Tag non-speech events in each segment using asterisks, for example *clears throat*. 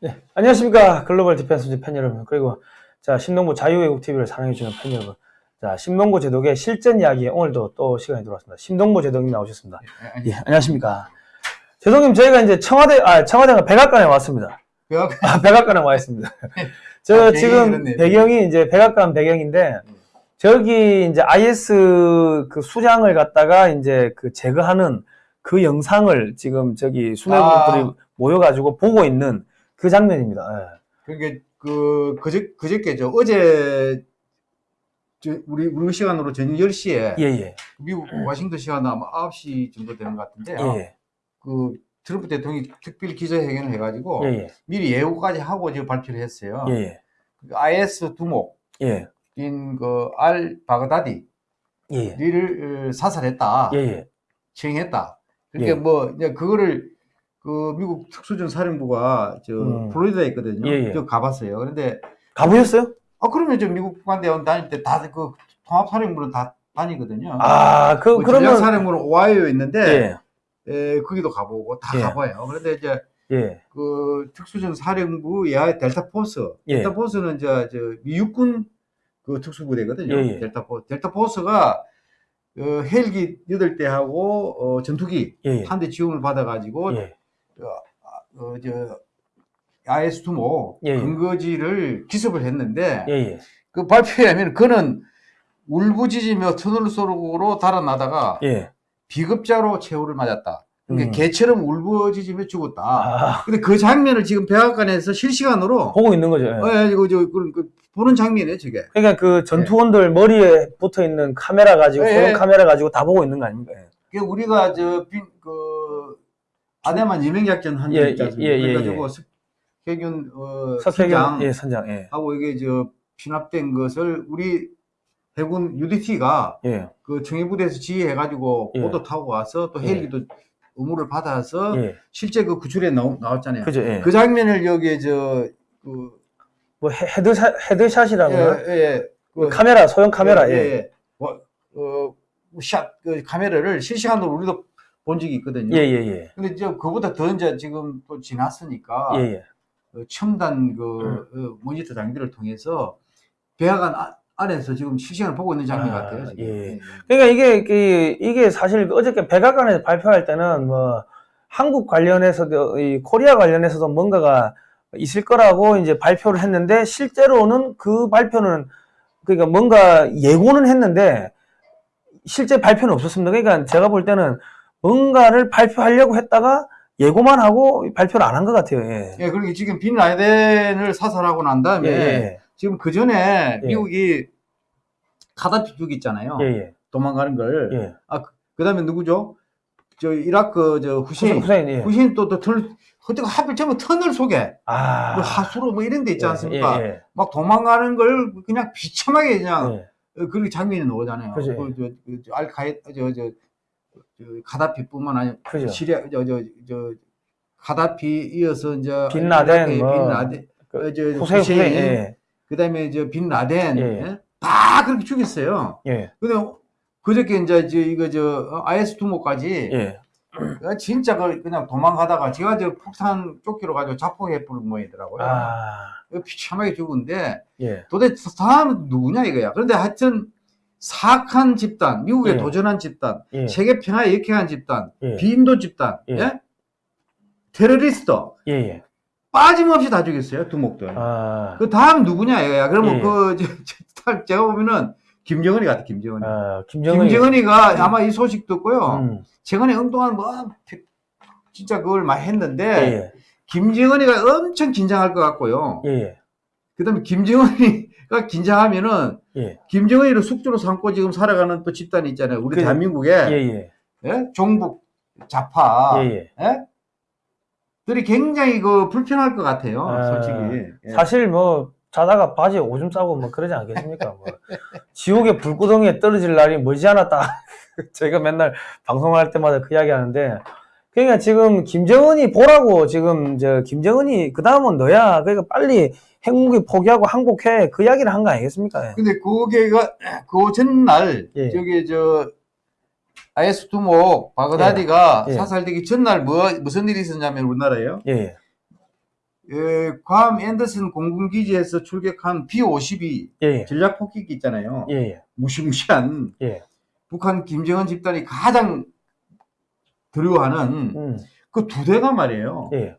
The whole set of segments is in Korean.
네, 안녕하십니까. 글로벌 디펜스 팬 여러분. 그리고 자 신동부 자유외국 TV를 사랑해주는 팬 여러분. 자 신동부 제독의 실전 이야기 오늘도 또 시간이 들어왔습니다. 신동부 제독님 나오셨습니다. 예 안녕하십니까. 제독님 저희가 이제 청와대 아 청와대가 백악관에 왔습니다. 그아 백악관에 와 있습니다. *laughs* 저 아, 지금. 배경이 이제 백악관 배경인데 저기 이제 IS 그 수장을 갖다가 이제 그 제거하는 그 영상을 지금 저기 수뇌부들이 아. 모여가지고 보고 있는 그 장면입니다. 예. 그러니까 그 그저 그저께죠. 어제 저 우리 우리 시간으로 저녁 10시에 예, 예, 미국 워싱턴 시간 아마 9시 정도 되는 것 같은데 예, 그 트럼프 대통령이 특별 기자회견을 해가지고 예, 예, 미리 예고까지 하고 지금 발표를 했어요. 예, 예, 그 IS 두목인 예, 그알 바그다디를 예, 예, 어, 사살했다, 예, 예, 처형했다. 그러니까 예. 뭐 이제 그거를 그 미국 특수전 사령부가 저 음. 플로리다에 있거든요. 예, 예. 저 가봤어요. 그런데 가보셨어요? 아 그러면 저 미국 국방대원 다닐 때 다 그 통합사령부는 다 다니거든요. 아, 그, 그 그러면, 전략사령부는 오하이오에 있는데 예, 에, 거기도 가보고 다 예. 가봐요. 그런데 이제 예, 그 특수전 사령부 예하의 델타 포스, 예. 델타 포스는 저, 저 미육군 그 특수부대거든요. 예, 예. 델타 포 델타 포스가 어, 헬기 8대하고 어, 전투기 예, 예, 한대 지원을 받아가지고 예, 어, 저 IS 두목 예, 예. 근거지를 기습을 했는데 예, 예, 그 발표에 하면 그는 울부짖으며 터널 속으로 달아나다가 예. 비겁자로 최후를 맞았다. 그러니까 음. 개처럼 울부짖으며 죽었다. 아, 근데 그 장면을 지금 백악관에서 실시간으로 보고 있는 거죠. 예. 어, 이거 저 그, 그 보는 장면이에요, 저게. 그러니까 그 전투원들 머리에 붙어 있는 카메라 가지고, 예. 카메라 가지고 다 보고 있는 거 아닙니까? 예. 그 우리가 저그 아내만 예명작전 한 예, 적 있지 않습니까? 예, 예, 예, 그래가지고 석혜균 어, 팀장 예, 선장, 예, 하고 이게 저 피납된 것을 우리 해군 UDT가 예, 그 청해부대에서 지휘해가지고 예. 보도 타고 와서 또 예. 헬기도 의무를 받아서 예. 실제 그 구출에 나오, 나왔잖아요. 그죠, 예. 그 장면을 여기 저그 뭐 헤- headshot, headshot이라고 예, 요 예, 그 카메라, 소형 카메라, 예. 뭐, 어, 샷, 그 카메라를 실시간으로 우리도 본 적이 있거든요. 예, 예, 예. 근데 이제 그보다 더 이제 지금 또 지났으니까 예, 예. 어, 첨단 그 어, 모니터 장비를 통해서 백악관 아- 안에서 지금 실시간 보고 있는 장면 아, 같아요. 지금. 예. 그러니까 이게, 그, 이게 사실 어저께 백악관에서 발표할 때는 뭐, 한국 관련해서도, 이 코리아 관련해서도 뭔가가 있을 거라고 이제 발표를 했는데, 실제로는 그 발표는, 그러니까 뭔가 예고는 했는데, 실제 발표는 없었습니다. 그러니까 제가 볼 때는 뭔가를 발표하려고 했다가 예고만 하고 발표를 안 한 것 같아요. 예. 예, 그리고 지금 빈 라덴을 사살하고 난 다음에 예, 예, 지금 그 전에 예. 미국이 카다피 죽 있잖아요. 예, 예, 도망가는 걸. 예. 그 다음에 누구죠? 저 이라크 저 후세인, 후세인. 예. 후세인 또, 또 털, 어떻게 하필 전부 터널 속에 아. 뭐 하수로 뭐 이런 데 있지 예, 않습니까? 예, 막 도망가는 걸 그냥 비참하게 그냥 예. 어, 그렇게 장면이 나오잖아요. 그죠. 그, 저, 그, 저, 알카이, 저, 저, 저, 가다피뿐만 아니라, 그죠. 시리아, 저, 저, 저, 가다피 이어서 이제, 빈 라덴, 이라크의 뭐, 빈 라덴, 그 어, 저, 후세인, 후세인, 예, 그 다음에 저, 빈 라덴, 예. 예? 다 그렇게 죽였어요. 예, 근데 그저께 이제, 저, 이거, 저, IS 두모까지, 예, 어, 진짜 그, 그냥 도망가다가, 제가 저 폭탄 조끼로 가지고 자폭해 부른 모양이더라고요. 아, 어, 비참하게 죽은데, 예, 도대체 다음은 누구냐 이거야. 그런데 하여튼 사악한 집단, 미국에 예. 도전한 집단, 예, 세계 평화에 역행한 집단, 예, 비인도 집단, 예. 예? 테러리스트 예, 예. 빠짐없이 다 죽였어요 두목들. 아, 그 다음 누구냐 이거야. 그러면 예. 그 저, 저, 제가 보면은 김정은이 같아 김정은이. 아, 김정은이. 김정은이가 아마 이 소식 듣고요. 음, 최근에 응동한 뭐 진짜 그걸 많이 예, 했는데 예, 김정은이가 엄청 긴장할 것 같고요. 예, 예, 그다음에 김정은이 가 긴장하면은 예, 김정은이를 숙주로 삼고 지금 살아가는 또 집단이 있잖아요. 우리 그- 대한민국에 예, 예, 예? 종북 좌파 예, 예. 예? 들이 굉장히 그 불편할 것 같아요. 아, 솔직히. 예. 사실 뭐, 자다가 바지에 오줌 싸고 뭐 그러지 않겠습니까? 뭐. 지옥의 불구덩이에 떨어질 날이 머지않았다. 제가 *laughs* 맨날 방송할 때마다 그 이야기 하는데, 그러니까 지금 김정은이 보라고 지금 저 김정은이 그 다음은 너야. 그러니까 빨리 핵무기 포기하고 항복해. 그 이야기를 한 거 아니겠습니까? 예. 근데 그게가 그 전날 예. 저기 저 IS 두목 바그다디가 예. 예. 사살되기 전날 뭐 무슨 일이 있었냐면 우리나라에요. 예, 예. 예, 괌 앤더슨 공군기지에서 출격한 B-52 예, 전략 폭격기 있잖아요. 예, 예, 무시무시한 예. 북한 김정은 집단이 가장 두려워하는 음, 그두 대가 말이에요. 예,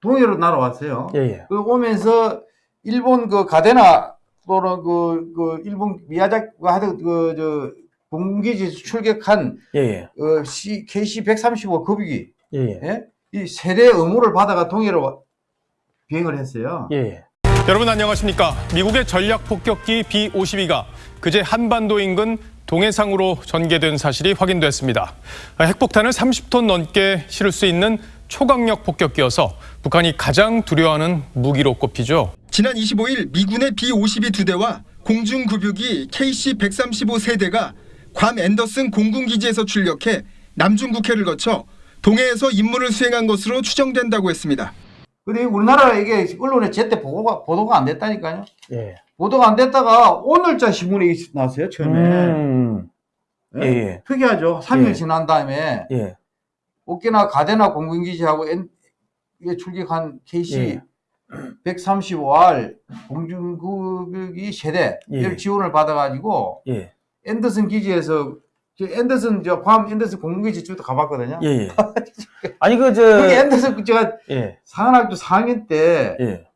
동해로 날아왔어요. 예, 예. 그 오면서 일본 그 가데나 또는 그, 그 일본 미야자키 하던 그저 공군기지 출격한 예, 예, 어, C, KC-135 급유기 예, 예, 예? 이 세대 의무를 받아가 동해로 비행을 했어요. 예, 예. 여러분 안녕하십니까? 미국의 전략 폭격기 B-52가 그제 한반도 인근 동해상으로 전개된 사실이 확인됐습니다. 핵폭탄을 30톤 넘게 실을 수 있는 초강력 폭격기여서 북한이 가장 두려워하는 무기로 꼽히죠. 지난 25일 미군의 B-52 두 대와 공중급유기 KC-135 세대가 괌 앤더슨 공군기지에서 출격해 남중국해를 거쳐 동해에서 임무를 수행한 것으로 추정된다고 했습니다. 근데 우리나라 이게 언론에 제때 보고가, 보도가 안 됐다니까요. 예. 보도가 안 됐다가 오늘자 신문에 나왔어요, 처음에. 음, 예, 예. 특이하죠. 3일 예. 지난 다음에 예, 오키나 가데나 공군기지하고 엔, 출격한 KC 예. 135R 공중급유기 세대 예. 를 지원을 받아가지고 예, 앤더슨 기지에서 저 앤더슨 저 괌 앤더슨 공군기지 쪽도 가봤거든요. 예, 예. *laughs* 아니, 그, 저, 거기 앤더슨 제가 예, 상한학교 4학년 때 예,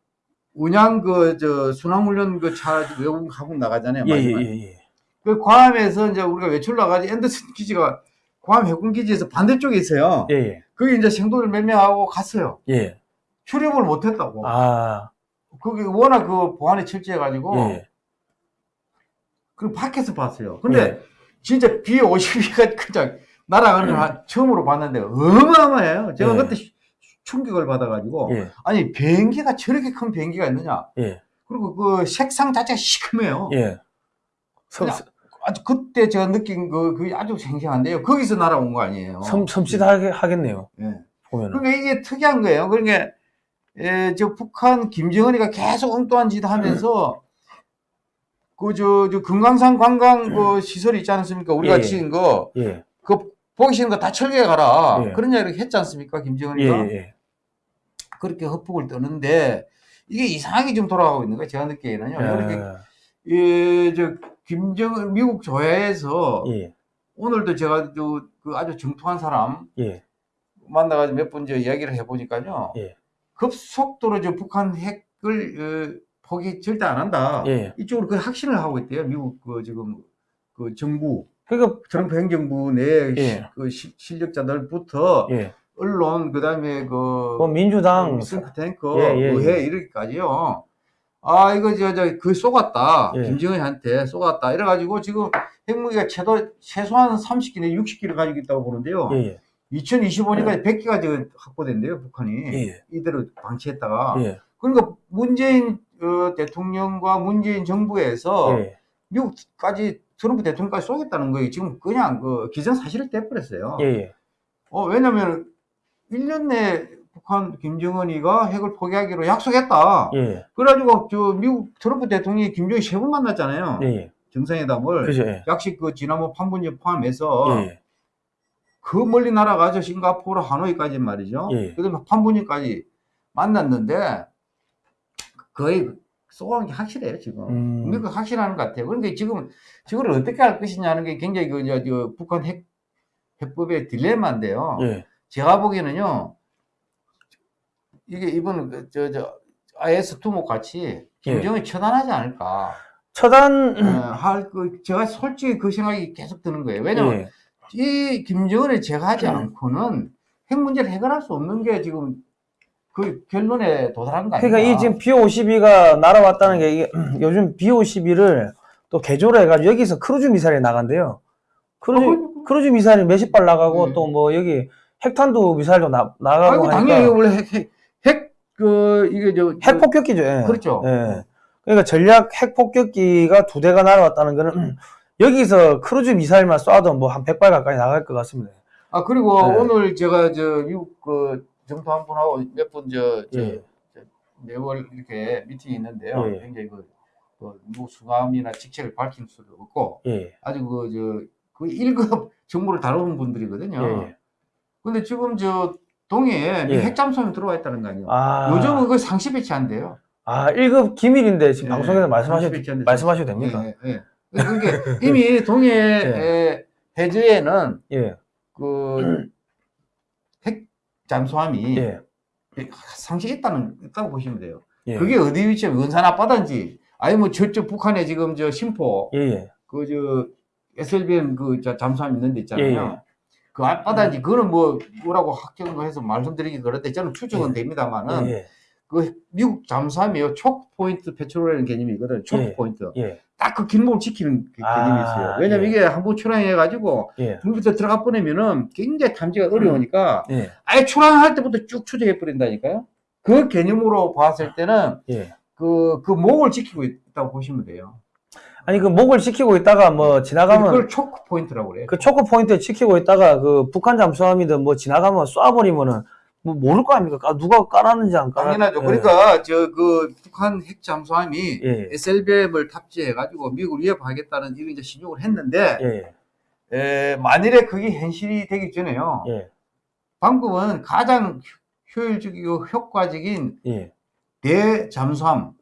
운양 그 저 순항훈련 그차 외국 하고 나가잖아요. 예, 예. 예, 예. 그 괌에서 이제 우리가 외출 나가지 앤더슨 기지가 괌 해군 기지에서 반대쪽에 있어요. 예, 예, 거기 이제 생도를 몇 명하고 갔어요. 예. 출입을 못했다고. 아, 거기 워낙 그 보안이 철저해가지고 예, 그 밖에서 봤어요. 근데 예. 진짜 B52가 *laughs* 그냥 날아가는 걸 한- 처음으로 봤는데 어마어마해요. 제가 예. 그때 시- 충격을 받아가지고 예, 아니 비행기가 저렇게 큰 비행기가 있느냐? 예, 그리고 그 색상 자체가 시커매요. 예. 섬, 그냥 아주 그때 제가 느낀 그 그게 아주 생생한데요. 거기서 날아온 거 아니에요. 섬, 섬찟하게 하겠네요. 예. 보면은. 그러니까 이게 특이한 거예요. 그러니까 에, 저 북한 김정은이가 계속 엉뚱한 짓 하면서 그저저 금강산 관광 그 시설 있지 않습니까? 우리가 예, 예. 지은 거 예, 그 보기 싫은 거 다 철거해 가라. 예. 그런 이야기를 했지 않습니까? 예, 김정은이가 예, 그렇게 헛북을 떠는데 이게 이상하게 좀 돌아가고 있는 거예요. 제가 느끼기에는요. 이렇게 예. 예, 저 김정은 미국 조야에서 예, 오늘도 제가 저그 아주 정통한 사람 예, 만나가지고 몇번저 이야기를 해보니까요. 예. 급속도로 저 북한 핵을 어, 포기 절대 안 한다. 예. 이쪽으로 그 확신을 하고 있대요. 미국 그 지금 그 정부, 그러니까, 트럼프 행정부 내 예. 그 시- 실력자들부터 예. 언론 그다음에 그 그 민주당, 싱크탱크, 의회 이렇게까지요. 아 이거 저저그 쏘갔다. 예. 김정은한테 쏘갔다. 이래가지고 지금 핵무기가 최도 최소한 30기 내 60기를 가지고 있다고 보는데요. 예, 예, 2025년까지 100기가 지금 확보된대요, 북한이. 예. 이대로 방치했다가. 예, 그러니까 문재인 어, 대통령과 문재인 정부에서 예, 미국까지 트럼프 대통령까지 쏘겠다는 거예요. 지금 그냥 그 기정사실을 떼버렸어요. 예, 예. 어, 왜냐면 1년 내에 북한 김정은이가 핵을 포기하기로 약속했다. 예, 그래가지고 저 미국 트럼프 대통령이 김정일 세번 만났잖아요. 예, 예. 정상회담을. 그죠, 예. 약식 그 지난번 판문점 포함해서 예, 예. 그 멀리 날아가죠. 싱가포르, 하노이까지 말이죠. 예. 그다음에 판문점까지 만났는데 거의 쏘는 게 확실해요 지금. 음. 미국 확실하는 것 같아요. 그런데 지금 저걸 어떻게 할 것이냐는 게 굉장히 그, 저, 저 북한 핵, 해법의 딜레마인데요. 예, 제가 보기에는요, 이게 이번 그, 저, 저, IS 투목 같이 김정은이 처단하지 않을까. 처단, 어, 할, 그, 제가 솔직히 그 생각이 계속 드는 거예요. 왜냐면 예, 이 김정은을 제거하지 않고는 핵 문제를 해결할 수 없는 게 지금 그 결론에 도달한 거 아니에요? 그러니까 이 지금 B-52가 날아왔다는 게 이게 *clears throat* 요즘 B-52를 또 개조를 해가지고 여기서 크루즈 미사일이 나간대요. 크루즈, 어, 크루즈 미사일이 몇십 발 나가고 네. 또뭐 여기 핵탄두 미사일도 나, 나가고 당연히 하니까 원래 핵, 핵, 핵, 그, 이게 저. 핵 폭격기죠. 예. 그렇죠. 예. 그러니까 전략 핵 폭격기가 두 대가 날아왔다는 거는 *clears throat* 여기서 크루즈 미사일만 쏴도 뭐 한 100발 가까이 나갈 것 같습니다. 아, 그리고 네. 오늘 제가 저 미국 그 정토 한 분하고 몇 분 저, 저, 예. 매월 이렇게 미팅이 있는데요. 예. 굉장히 그, 그 누구 수감이나 직책을 밝힐 수도 없고 예. 아주 그, 저, 그 1급 *laughs* 정보를 다루는 분들이거든요. 예. 예. 근데 지금 저 동해에 미 예. 핵잠수함이 들어와 있다는 거 아니에요. 아, 요즘은 그거 상시 배치 안 돼요. 아 1급 기밀인데 지금 예, 방송에서 말씀하셔도 말씀하셔도 됩니까? 예, 예. 그게 이미 *laughs* 동해 에, 해저에는 예, 그핵 잠수함이 예, 상시 있다는 있다고 보시면 돼요. 예. 그게 어디 위치에 원산 앞바다인지 아니 뭐 저쪽 북한에 지금 저 심포 예, 예. 그저 SLBM 그저 잠수함 있는 데 있잖아요. 그 앞바다인지 그거는 뭐 뭐라고 확정을 해서 말씀드리기 그런데 저는 추정은 예. 됩니다만은 예, 그 미국 잠수함이요 초크 포인트 패트롤이라는 개념이 있거든. 초크 예. 포인트. 예, 딱그 길목을 지키는 그 아, 개념이 있어요. 왜냐면 예. 이게 한 번 출항해 가지고 예, 물부터 들어가 보내면은 굉장히 탐지가 어려우니까 예, 아예 출항할 때부터 쭉 추적해 버린다니까요. 그 개념으로 봤을 때는 예. 그, 그 목을 지키고 있다고 보시면 돼요. 아니 그 목을 지키고 있다가 뭐 지나가면 그걸 choke point라고 그래요. 그 choke point에 지키고 있다가 그 북한 잠수함이든 뭐 지나가면 쏴버리면은 뭐 모를 거 아닙니까? 아, 누가 깔았는지 안 깔았. 당연하죠. 예. 그러니까 저 그 북한 핵 잠수함이 예, SLBM을 탑재해가지고 미국을 위협하겠다는 이런 이제 시늉을 했는데 예, 에, 만일에 그게 현실이 되기 전에요. 예, 방금은 가장 효- 효율적이고 효과적인 예, 대잠수함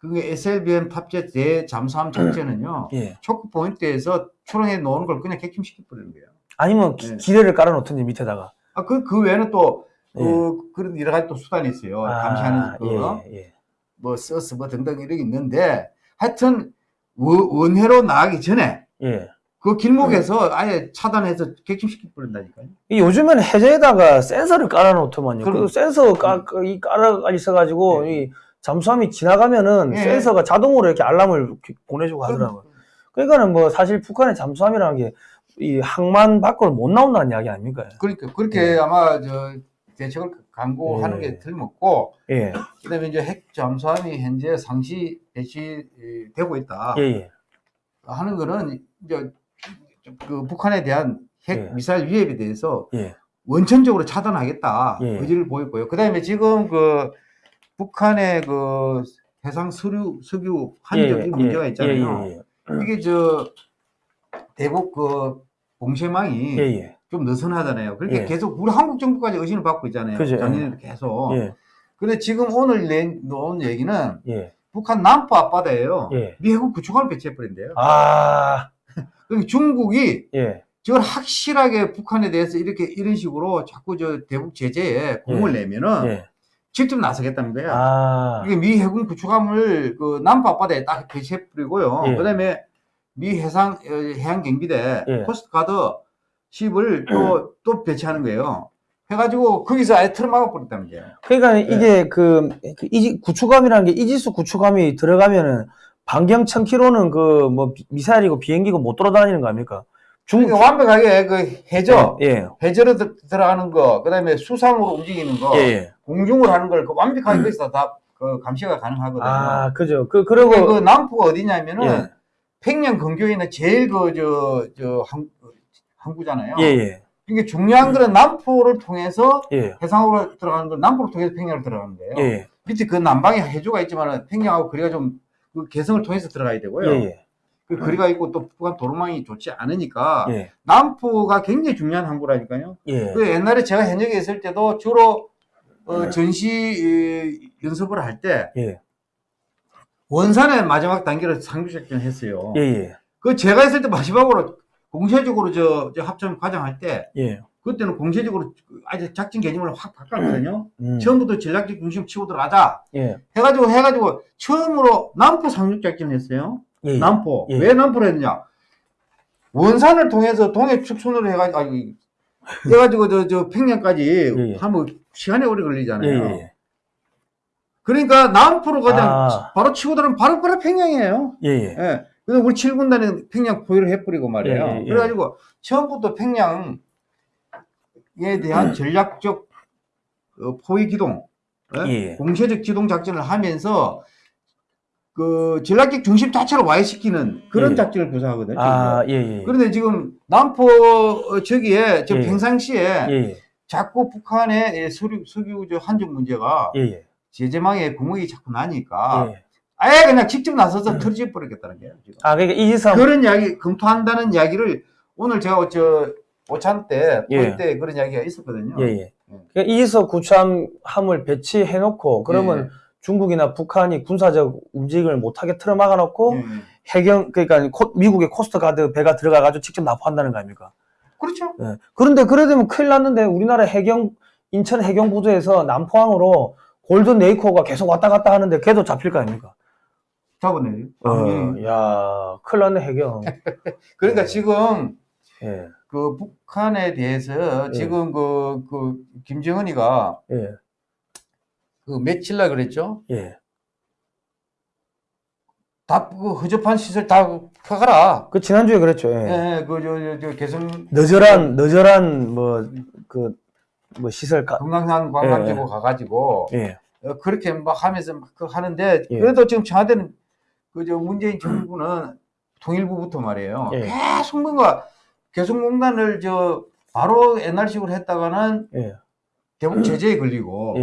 그게 SLBM 탑재 대잠수함 작전은요. 예. choke point에서 출항해 놓은 걸 그냥 격침시켜 버리는 거예요. 아니면 기, 예. 기뢰를 깔아 놓든지 밑에다가. 아, 그, 그 외에는 또, 그, 예. 그런 여러 가지 또 수단이 있어요. 아, 감시하는 거, 예, 예, 뭐, SOSUS, 뭐 등등 이런 게 있는데, 하여튼, 원- 원해로 나가기 전에, 예. 그 길목에서 아예 차단해서 객침시켜 버린다니까요. 이 요즘에는 해저에다가 센서를 깔아 놓더만요. 그 그럼. 센서 깔, 이 깔아 있어가지고 예. 이 잠수함이 지나가면은 예. 센서가 자동으로 이렇게 알람을 보내주고 하더라고요. 그러니까는 뭐 사실 북한의 잠수함이라는 게 이 항만 밖으로 못 나온다는 이야기 아닙니까? 그러니까, 그렇게 아마, 저, 대책을 강구하는 예. 게 틀림없고, 예, 그 다음에 이제 핵 잠수함이 현재 상시 배치되고 있다. 예, 예, 하는 거는, 이제, 그 북한에 대한 핵 예. 미사일 위협에 대해서 예, 원천적으로 차단하겠다 예. 의지를 보였고요. 그다음에 지금 그 북한의 그 해상 서류 석유 한적이 문제가 있잖아요. 예, 예, 이게 저 대북 그 봉쇄망이 예, 예, 좀 느슨하잖아요. 그렇게 예. 계속 우리 한국 정부까지 의심을 받고 있잖아요. 그죠. 작년에도 계속. 예, 근데 지금 오늘 내 놓은 얘기는 예, 북한 남부 앞바다에요. 예. 미 해군 구축함을 배치해버린대요. 아, *laughs* 그러니까 중국이 예, 저걸 확실하게 북한에 대해서 이렇게 이런 식으로 자꾸 저 대북 제재에 공을 내면은 예, 직접 나서겠다는 거야. 아, 이게 미 해군 구축함을 그 남포 앞바다에 딱 배치해 뿌리고요. 예. 그다음에 미 해상 어, 해양 경비대 예. coast guard ship을 *clears throat* 또 또 배치하는 거예요. 해가지고 거기서 아예 틀어 막아 버렸다는 거예요. 그러니까 네. 이게 그, 그 이지, 구축함이라는 게 이지스 구축함이 들어가면은 반경 1000km는 그 뭐 미사일이고 비행기고 못 돌아다니는 거 아닙니까? 중, 그러니까 완벽하게 그 해저, 예, 해저로 들- 들어가는 거, 그다음에 수상으로 움직이는 거, 예, 예. 공중으로 하는 걸 그 완벽하게 거기서 다 그 감시가 가능하거든요. 아, 그죠. 그, 그리고, 그 남포가 어디냐면은 예. 평양 근교에 있는 제일 그 저저 항구잖아요. 예, 예, 이게 중요한 거는 남포를 통해서 예, 해상으로 들어가는 건 남포를 통해서 평양으로 들어가는 거예요. 예, 밑에 그 남방에 해주가 있지만은 평양하고 거리가 좀 그 개성을 통해서 들어가야 예, 되고요. 예, 그 거리가 있고 또 북한 도로망이 좋지 않으니까 예, 남포가 굉장히 중요한 항구라니까요. 예, 그 옛날에 제가 현역에 있을 때도 주로 어, 전시 이, 연습을 할때 예, 원산의 마지막 단계를 상륙작전을 했어요. 예, 예, 그 제가 있을 때 마지막으로 공세적으로 저, 저 합참 과장할 때 예, 그때는 공세적으로 아주 작전 개념을 확 바꿨거든요. 음, 처음부터 전략적 중심 치고 들어가자 예, 해가지고 해가지고 처음으로 남포 상륙작전을 했어요. 예, 남포 예. 왜 남포를 했느냐? 원산을 통해서 동해 축선으로 해가지고 아니, 해가지고 저, 저 평양까지 예, 예. 하면 시간이 오래 예, 걸리잖아요. 예, 그러니까 남포로 그냥 아. 바로 치고 들어가면 바로 바로 평양이에요. 예, 예, 예. 그래서 우리 7군단은 평양 포위를 해버리고 말이에요. 예, 예, 예. 그래가지고 처음부터 평양에 대한 전략적 어, 포위 기동, 예? 예. 공세적 기동 작전을 하면서 그 전략적 중심 자체를 와해시키는 그런 예. 작전을 구사하거든요. 아, 예, 예, 그런데 지금 남포 어, 저기에 저 예. 평상시에 예, 예, 자꾸 북한의 석유, 석유 저 한정 문제가 예, 예, 제재망에 구멍이 자꾸 나니까 예. 아예 그냥 직접 나서서 털지 버리겠다는 거예요. 지금. 아, 그러니까 이지스함, 그런 이야기 검토한다는 이야기를 오늘 제가 저 오찬 때, 예. 때 그런 이야기가 있었거든요. 예, 예. 그러니까 이지스 구축함을 배치해놓고 그러면 예. 중국이나 북한이 군사적 움직임을 못하게 틀어막아 놓고 예. 해경 그러니까 코- 미국의 coast guard 배가 들어가 가지고 직접 나포한다는 거 아닙니까? 그렇죠. 예. 그런데 그래 되면 큰일 났는데 우리나라 해경 인천 해경 부두에서 남포항으로 골든 네이코가 계속 왔다 갔다 하는데 걔도 잡힐 거 아닙니까? 잡아내요. 어, 야, 큰일 났네 해경. *laughs* 그러니까 지금 예, 그 북한에 대해서 예. 지금 그, 그, 김정은이가 예, 그날 그랬죠? 예. 다, 그 허접한 시설 다 펴가라. 그 지난주에 그랬죠. 예. 예, 그, 저, 저, 저, 개성, 너절한 너절한 뭐 그뭐 시설 가. 금강산 관광지구 예. 가가지고, 예, 어, 그렇게 막 하면서 막그 하는데, 예. 그래도 지금 청와대는, 그, 저, 문재인 정부는 통일부부터 말이에요. 예. 계속 뭔가, 개성공단을 저, 바로 옛날식으로 했다가는 예, 대북 제재에 걸리고,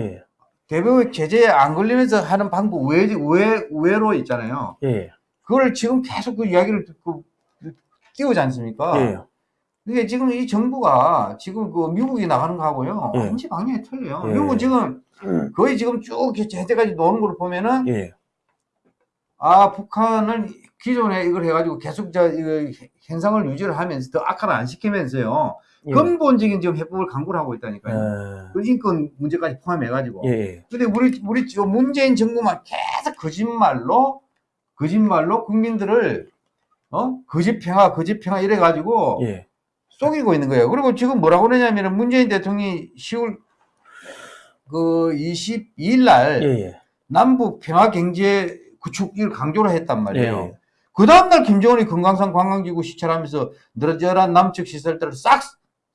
예, 대북 제재에 안 걸리면서 하는 방법 외, 외, 외로 있잖아요. 예, 그걸 지금 계속 그 이야기를 듣고 띄우지 않습니까? 예, 이게 지금 이 정부가 지금 그 미국이 나가는 거하고요. 예. 완전 방향이 틀려요. 예. 미국은 지금 거의 지금 쭉 제때까지 노는 걸 보면은 예, 아, 북한은 기존에 이걸 해가지고 계속 저, 이거 현상을 유지를 하면서 더 악화를 안 시키면서요. 예. 근본적인 지금 해법을 강구를 하고 있다니까요. 예, 그 인권 문제까지 포함해가지고. 예, 예. 근데 우리 우리 저 문재인 정부만 계속 거짓말로 거짓말로 국민들을 어 거짓 평화 거짓 평화 이래 가지고 예, 속이고 있는 거예요. 그리고 지금 뭐라고 그러냐면은 문재인 대통령이 10월 그 22일 날 예, 예. 남북 평화 경제 구축을 강조를 했단 말이에요. 예. 그 다음날 김정은이 금강산 관광지구 시찰하면서 늘어져란 남측 시설들을 싹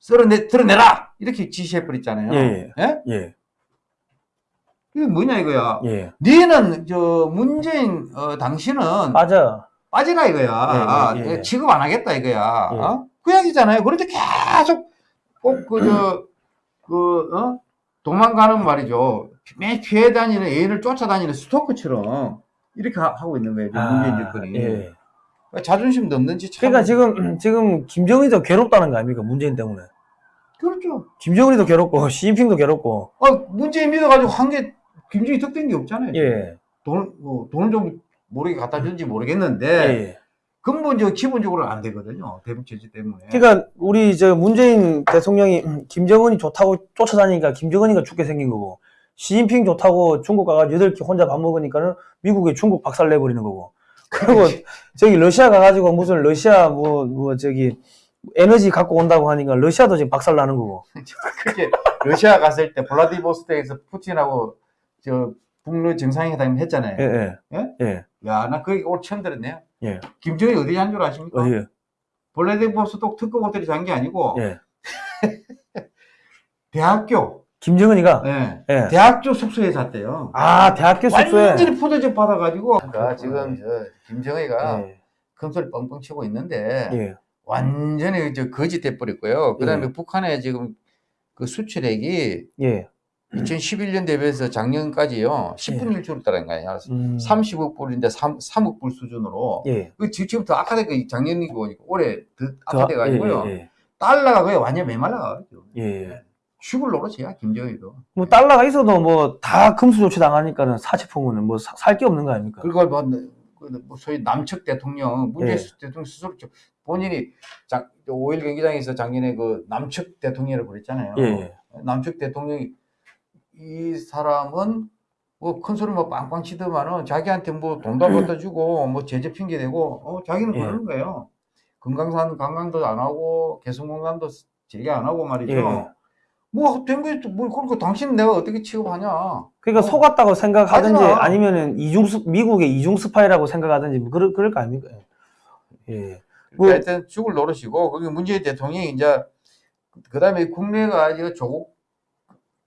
쓸어내 드러내라 이렇게 지시해 버렸잖아요. 예, 예? 예, 이게 뭐냐 이거야. 예. 니는 저 문재인 어, 당신은 맞아. 빠지라 이거야. 예, 예, 예. 취급 안 하겠다 이거야. 예. 어? 그 이야기잖아요. 그런데 계속 꼭 그 저 그 어? 도망가는 말이죠. 매 피해 다니는 애인을 쫓아다니는 스토커처럼 이렇게 하- 하고 있는 거예요. 지금 문재인 정권이. 예. 자존심 넘는지 참. 그러니까 지금 지금 김정은이 더 괴롭다는 거 아닙니까? 문재인 때문에. 그렇죠. 김정은이 더 괴롭고 *laughs* 시진핑도 괴롭고. 아, 문재인 믿어가지고 한 게 김정이 득된 게 없잖아요. 예. 돈, 뭐, 돈을 좀 모르게 갖다 준지 모르겠는데 예. 근본적 기본적으로 안 되거든요. 대북 제재 때문에. 그러니까 우리 저 문재인 대통령이 음, 김정은이 좋다고 쫓아다니니까 김정은이가 죽게 생긴 거고 시진핑 좋다고 중국 가가지고 여덟 개 혼자 밥 먹으니까는 미국에 중국 박살 내버리는 거고 그리고 저기 러시아 가가지고 무슨 러시아 뭐 뭐 저기 에너지 갖고 온다고 하니까 러시아도 지금 박살 나는 거고 *laughs* 그렇게 러시아 갔을 때 블라디보스토크에서 푸틴하고 저 북러 정상회담 했잖아요. 예, 예. 예? 예. 야, 나 그게 오늘 처음 들었네요. 예. 김정이 어디 한줄 아십니까? 어디 블라디보스토크 특급 호텔에 잔 게 아니고 예. *laughs* 대학교, 김정은이가 예. 예. 대학교 숙소에 잤대요. 아 대학교 숙소에 완전히 포도즙 받아가지고. 그러니까 지금 저 김정희가 예. 큰소리 뻥뻥 치고 있는데 예. 완전히 저 거짓 돼버렸고요. 그 다음에 북한의 지금 그 수출액이 예. 2011년 대비해서 작년까지요 10분의 1 줄었다는 거예요. 음. 30억 불인데 3, 3억 불 수준으로 예. 그 지- 지금 더 악화되고 작년이고 보니까 올해 더 그, 악화돼가지고요. 예, 예, 달러가 거의 완전 메말라가지고 예. 예. 죽을 노릇이야 김정희도. 뭐 달러가 있어도 뭐 다 금수 조치 당하니까는 사치품은 뭐 살 게 없는 거 아닙니까? 그걸 뭐, 그뭐 소위 남측 대통령 문재인 예. 대통령 스스로 저- 본인이 작, 5일 경기장에서 작년에 그 남측 대통령을 그랬잖아요. 예, 예. 남측 대통령이 이 사람은 뭐큰 소리 뭐 빵빵 치더만은 자기한테 뭐 돈도 안 갖다 주고 뭐 제재 핑계 대고 어 자기는 예. 그러는 거예요. 금강산 관광도 안 하고 개성공단도 재개 안 하고 말이죠. 예. 뭐된 거지 뭐 그러니까 당신은 내가 어떻게 취급하냐. 그러니까 어. 속았다고 생각하든지 하지 마. 아니면은 이중 스- 미국의 이중 스파이라고 생각하든지 뭐 그럴 그럴 거 아닙니까? 예. 뭐- 그러니까 하여튼 죽을 노릇이고 거기 문재인 대통령이 이제 그 다음에 국내가 이거 조국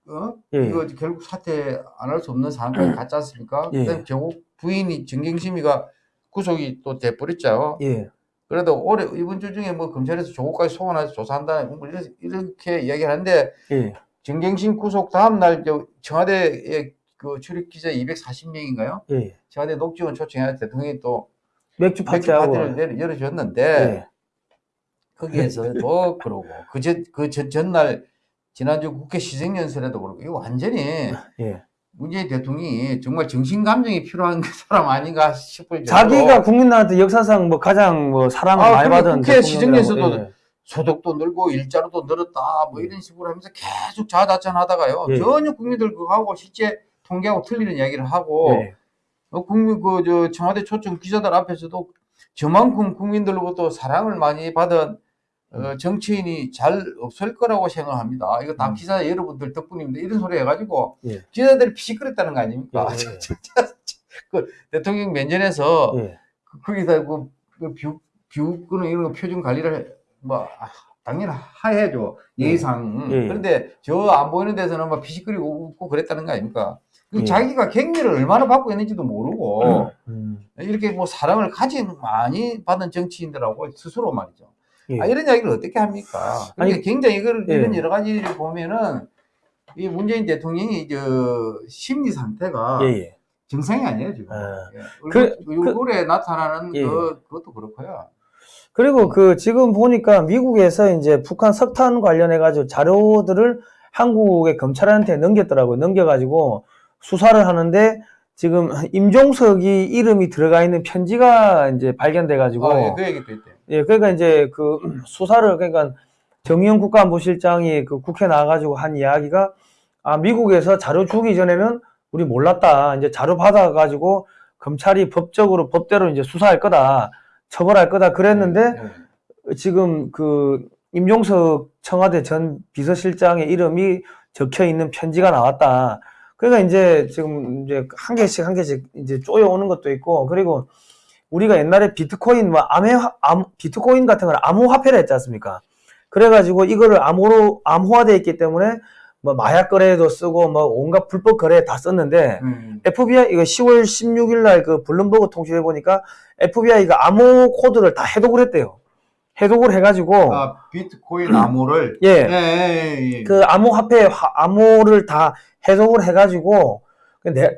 어? 예. 이거 결국 사퇴 안 할 수 없는 상황까지 갔지 않습니까? 예. 그다음에 조국 부인이 정경심이가 구속이 또 돼버렸죠. 예. 그래도 올해 이번 주 중에 뭐 검찰에서 조국까지 소환해서 조사한다 뭐 이렇게, 이야기를 하는데 예. 정경심 구속 다음 날저 청와대에 그 출입 기자 240명인가요? 예. 청와대 녹지원 초청해 대통령이 또 맥주 맥주 파티하고 파티를 열- 열어줬는데 예. 거기에서도 *laughs* 그러고 그전 그 전, 전날 지난주 국회 시정연설에도 그러고 이거 완전히 예. 문재인 대통령이 정말 정신 감정이 필요한 그 *laughs* 사람 아닌가 싶을 정도로 자기가 국민들한테 역사상 뭐 가장 뭐 사랑을 아, 많이 받은 국회 시정에서도 예. 소득도 늘고 일자리도 늘었다 뭐 이런 식으로 하면서 계속 자자찬하다가요 예. 전혀 국민들 그거하고 실제 통계하고 틀리는 이야기를 하고 예. 어, 국민 그 저 청와대 초청 기자들 앞에서도 저만큼 국민들로부터 사랑을 많이 받은 어, 정치인이 잘 없을 거라고 생각합니다. 이거 다 음. 기자 여러분들 덕분입니다. 이런 소리 해가지고 예. 기자들이 피시끄랬다는 거 아닙니까? 예, *laughs* 예, 예. 그 대통령 면전에서 예. 그- 거기다 그, 그 뷰, 뷰끄는 이런 거 표준 관리를 해- 뭐 아, 당연히 해야죠 예의상 예, 예. 그런데 저 안 보이는 데서는 막 피시끄리고 웃고 그랬다는 거 아닙니까? 그 예. 자기가 격리를 얼마나 받고 있는지도 모르고 음. 이렇게 뭐 사랑을 가진 많이 받은 정치인들하고 스스로 말이죠. 예. 아, 이런 이야기를 어떻게 합니까? 아니, 그러니까 굉장히 이걸, 예. 이런 여러 가지를 보면은 이 문재인 대통령이 저 심리 상태가 예, 예. 정상이 아니에요 지금. 아. 예. 그- 얼굴, 얼굴에 나타나는 예. 그, 그것도 그렇고요. 그리고 그 지금 보니까 미국에서 이제 북한 석탄 관련해 가지고 자료들을 한국의 검찰한테 넘겼더라고요. 넘겨가지고 수사를 하는데 지금 임종석이 이름이 들어가 있는 편지가 이제 발견돼 가지고 아, 예, 그. 예, 그러니까 이제 그 *clears throat* 수사를 그러니까 정의용 국가안보실장이 그 국회 나와가지고 한 이야기가 아 미국에서 자료 주기 전에는 우리 몰랐다. 이제 자료 받아가지고 검찰이 법적으로 법대로 이제 수사할 거다, 처벌할 거다 그랬는데 예. 지금 그 임종석 청와대 전 비서실장의 이름이 적혀 있는 편지가 나왔다. 그러니까 이제 지금 이제 한 개씩 한 개씩 이제 쪼여 오는 것도 있고 그리고 우리가 옛날에 비트코인 뭐 암호 암, 비트코인 같은 걸 암호화폐를 했지 않습니까? 그래가지고 이거를 암호로 암호화돼 있기 때문에 뭐 마약 거래에도 쓰고 뭐 온갖 불법 거래에 다 썼는데 음. FBI 이거 10월 16일 날 그 블룸버그 통신에 보니까 FBI가 암호 코드를 다 해독을 했대요. 해독을 해가지고 아, 비트코인 암호를 예. 예, 예, 예. 그 암호 화폐 화- 암호를 다 해독을 해가지고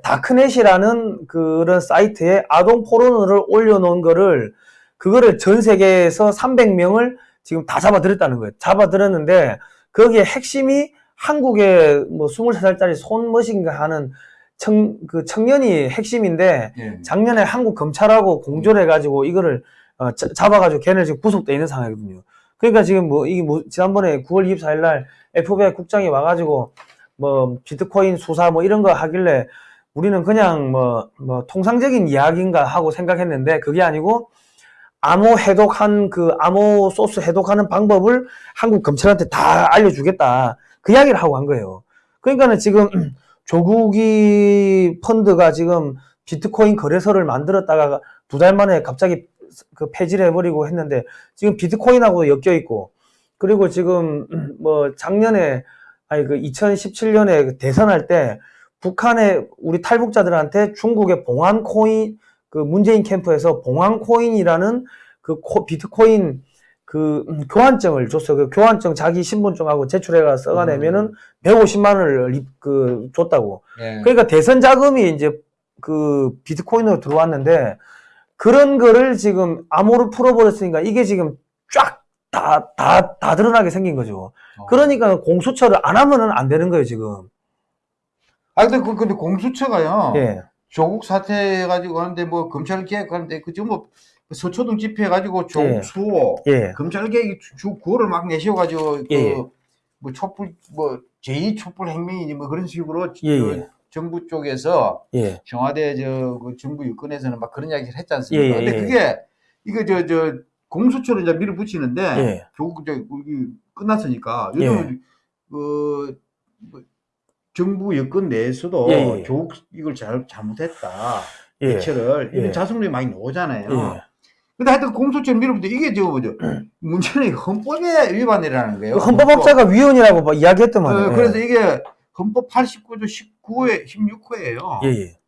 darknet이라는 그런 사이트에 아동 포르노를 올려놓은 거를 그거를 전 세계에서 300명을 지금 다 잡아들였다는 거예요. 잡아들였는데 거기에 핵심이 한국의 뭐 23살짜리 손머신가 하는 청, 그 청년이 핵심인데 예. 작년에 한국 검찰하고 공조를 해가지고 이거를 어, 자- 잡아가지고 걔네 지금 구속돼 있는 상황이거든요. 그러니까 지금 뭐 이게 뭐 지난번에 9월 24일 날 FBI 국장이 와가지고 뭐 비트코인 수사 뭐 이런 거 하길래 우리는 그냥 뭐, 뭐 통상적인 이야기인가 하고 생각했는데 그게 아니고 암호 해독한 그 암호 소스 해독하는 방법을 한국 검찰한테 다 알려주겠다. 그 이야기를 하고 한 거예요. 그러니까는 지금 *clears throat* 조국이 펀드가 지금 비트코인 거래소를 만들었다가 두 달 만에 갑자기 그 폐지를 해버리고 했는데 지금 비트코인하고 엮여 있고 그리고 지금 *clears throat* 뭐 작년에 아니 그 2017년에 대선할 때 북한의 우리 탈북자들한테 중국의 봉안 코인 그 문재인 캠프에서 봉안 코인이라는 그 코- 비트코인 그 음, 교환증을 줬어요. 그 교환증 자기 신분증하고 제출해가 써가내면은 150만 원을 리- 그 줬다고. 예. 그러니까 대선 자금이 이제 그 비트코인으로 들어왔는데 그런 거를 지금 암호로 풀어버렸으니까 이게 지금 쫙 다, 다, 다 드러나게 생긴 거죠. 어. 그러니까 공수처를 안 하면은 안 되는 거예요, 지금. 아, 근데, 그, 근데 공수처가요. 예. 조국 사태 해가지고 하는데 뭐 검찰 개혁 하는데 그 전부 서초동 집회 해가지고 조국 예. 수호 예. 검찰 개혁 주- 주 구호를 막 내세워가지고 예, 예. 그뭐 촛불 뭐 제2 촛불 혁명이니 뭐 그런 식으로 예, 저 예. 정부 쪽에서 예. 청와대 저 그 정부 유권에서는 막 그런 이야기를 했지 않습니까? 근데 예. 그게 이거 저 저 공수처를 이제 밀어붙이는데 예. 조국 저 여기 끝났으니까 예. 요즘 그 뭐, 정부 여권 내에서도 예, 예. 조국 이걸 잘 잘못했다 예. 대처를 이런 예. 자성들이 많이 나오잖아요. 예. 근데 하여튼 공수처를 밀어붙이 이게 저 뭐죠 *clears throat* 문제는 헌법의 위반이라는 거예요. 그 헌법학자가 위원이라고 막 이야기했더만. 어, 그래서 이게 헌법 89조 19회 16호예요. 예, 예.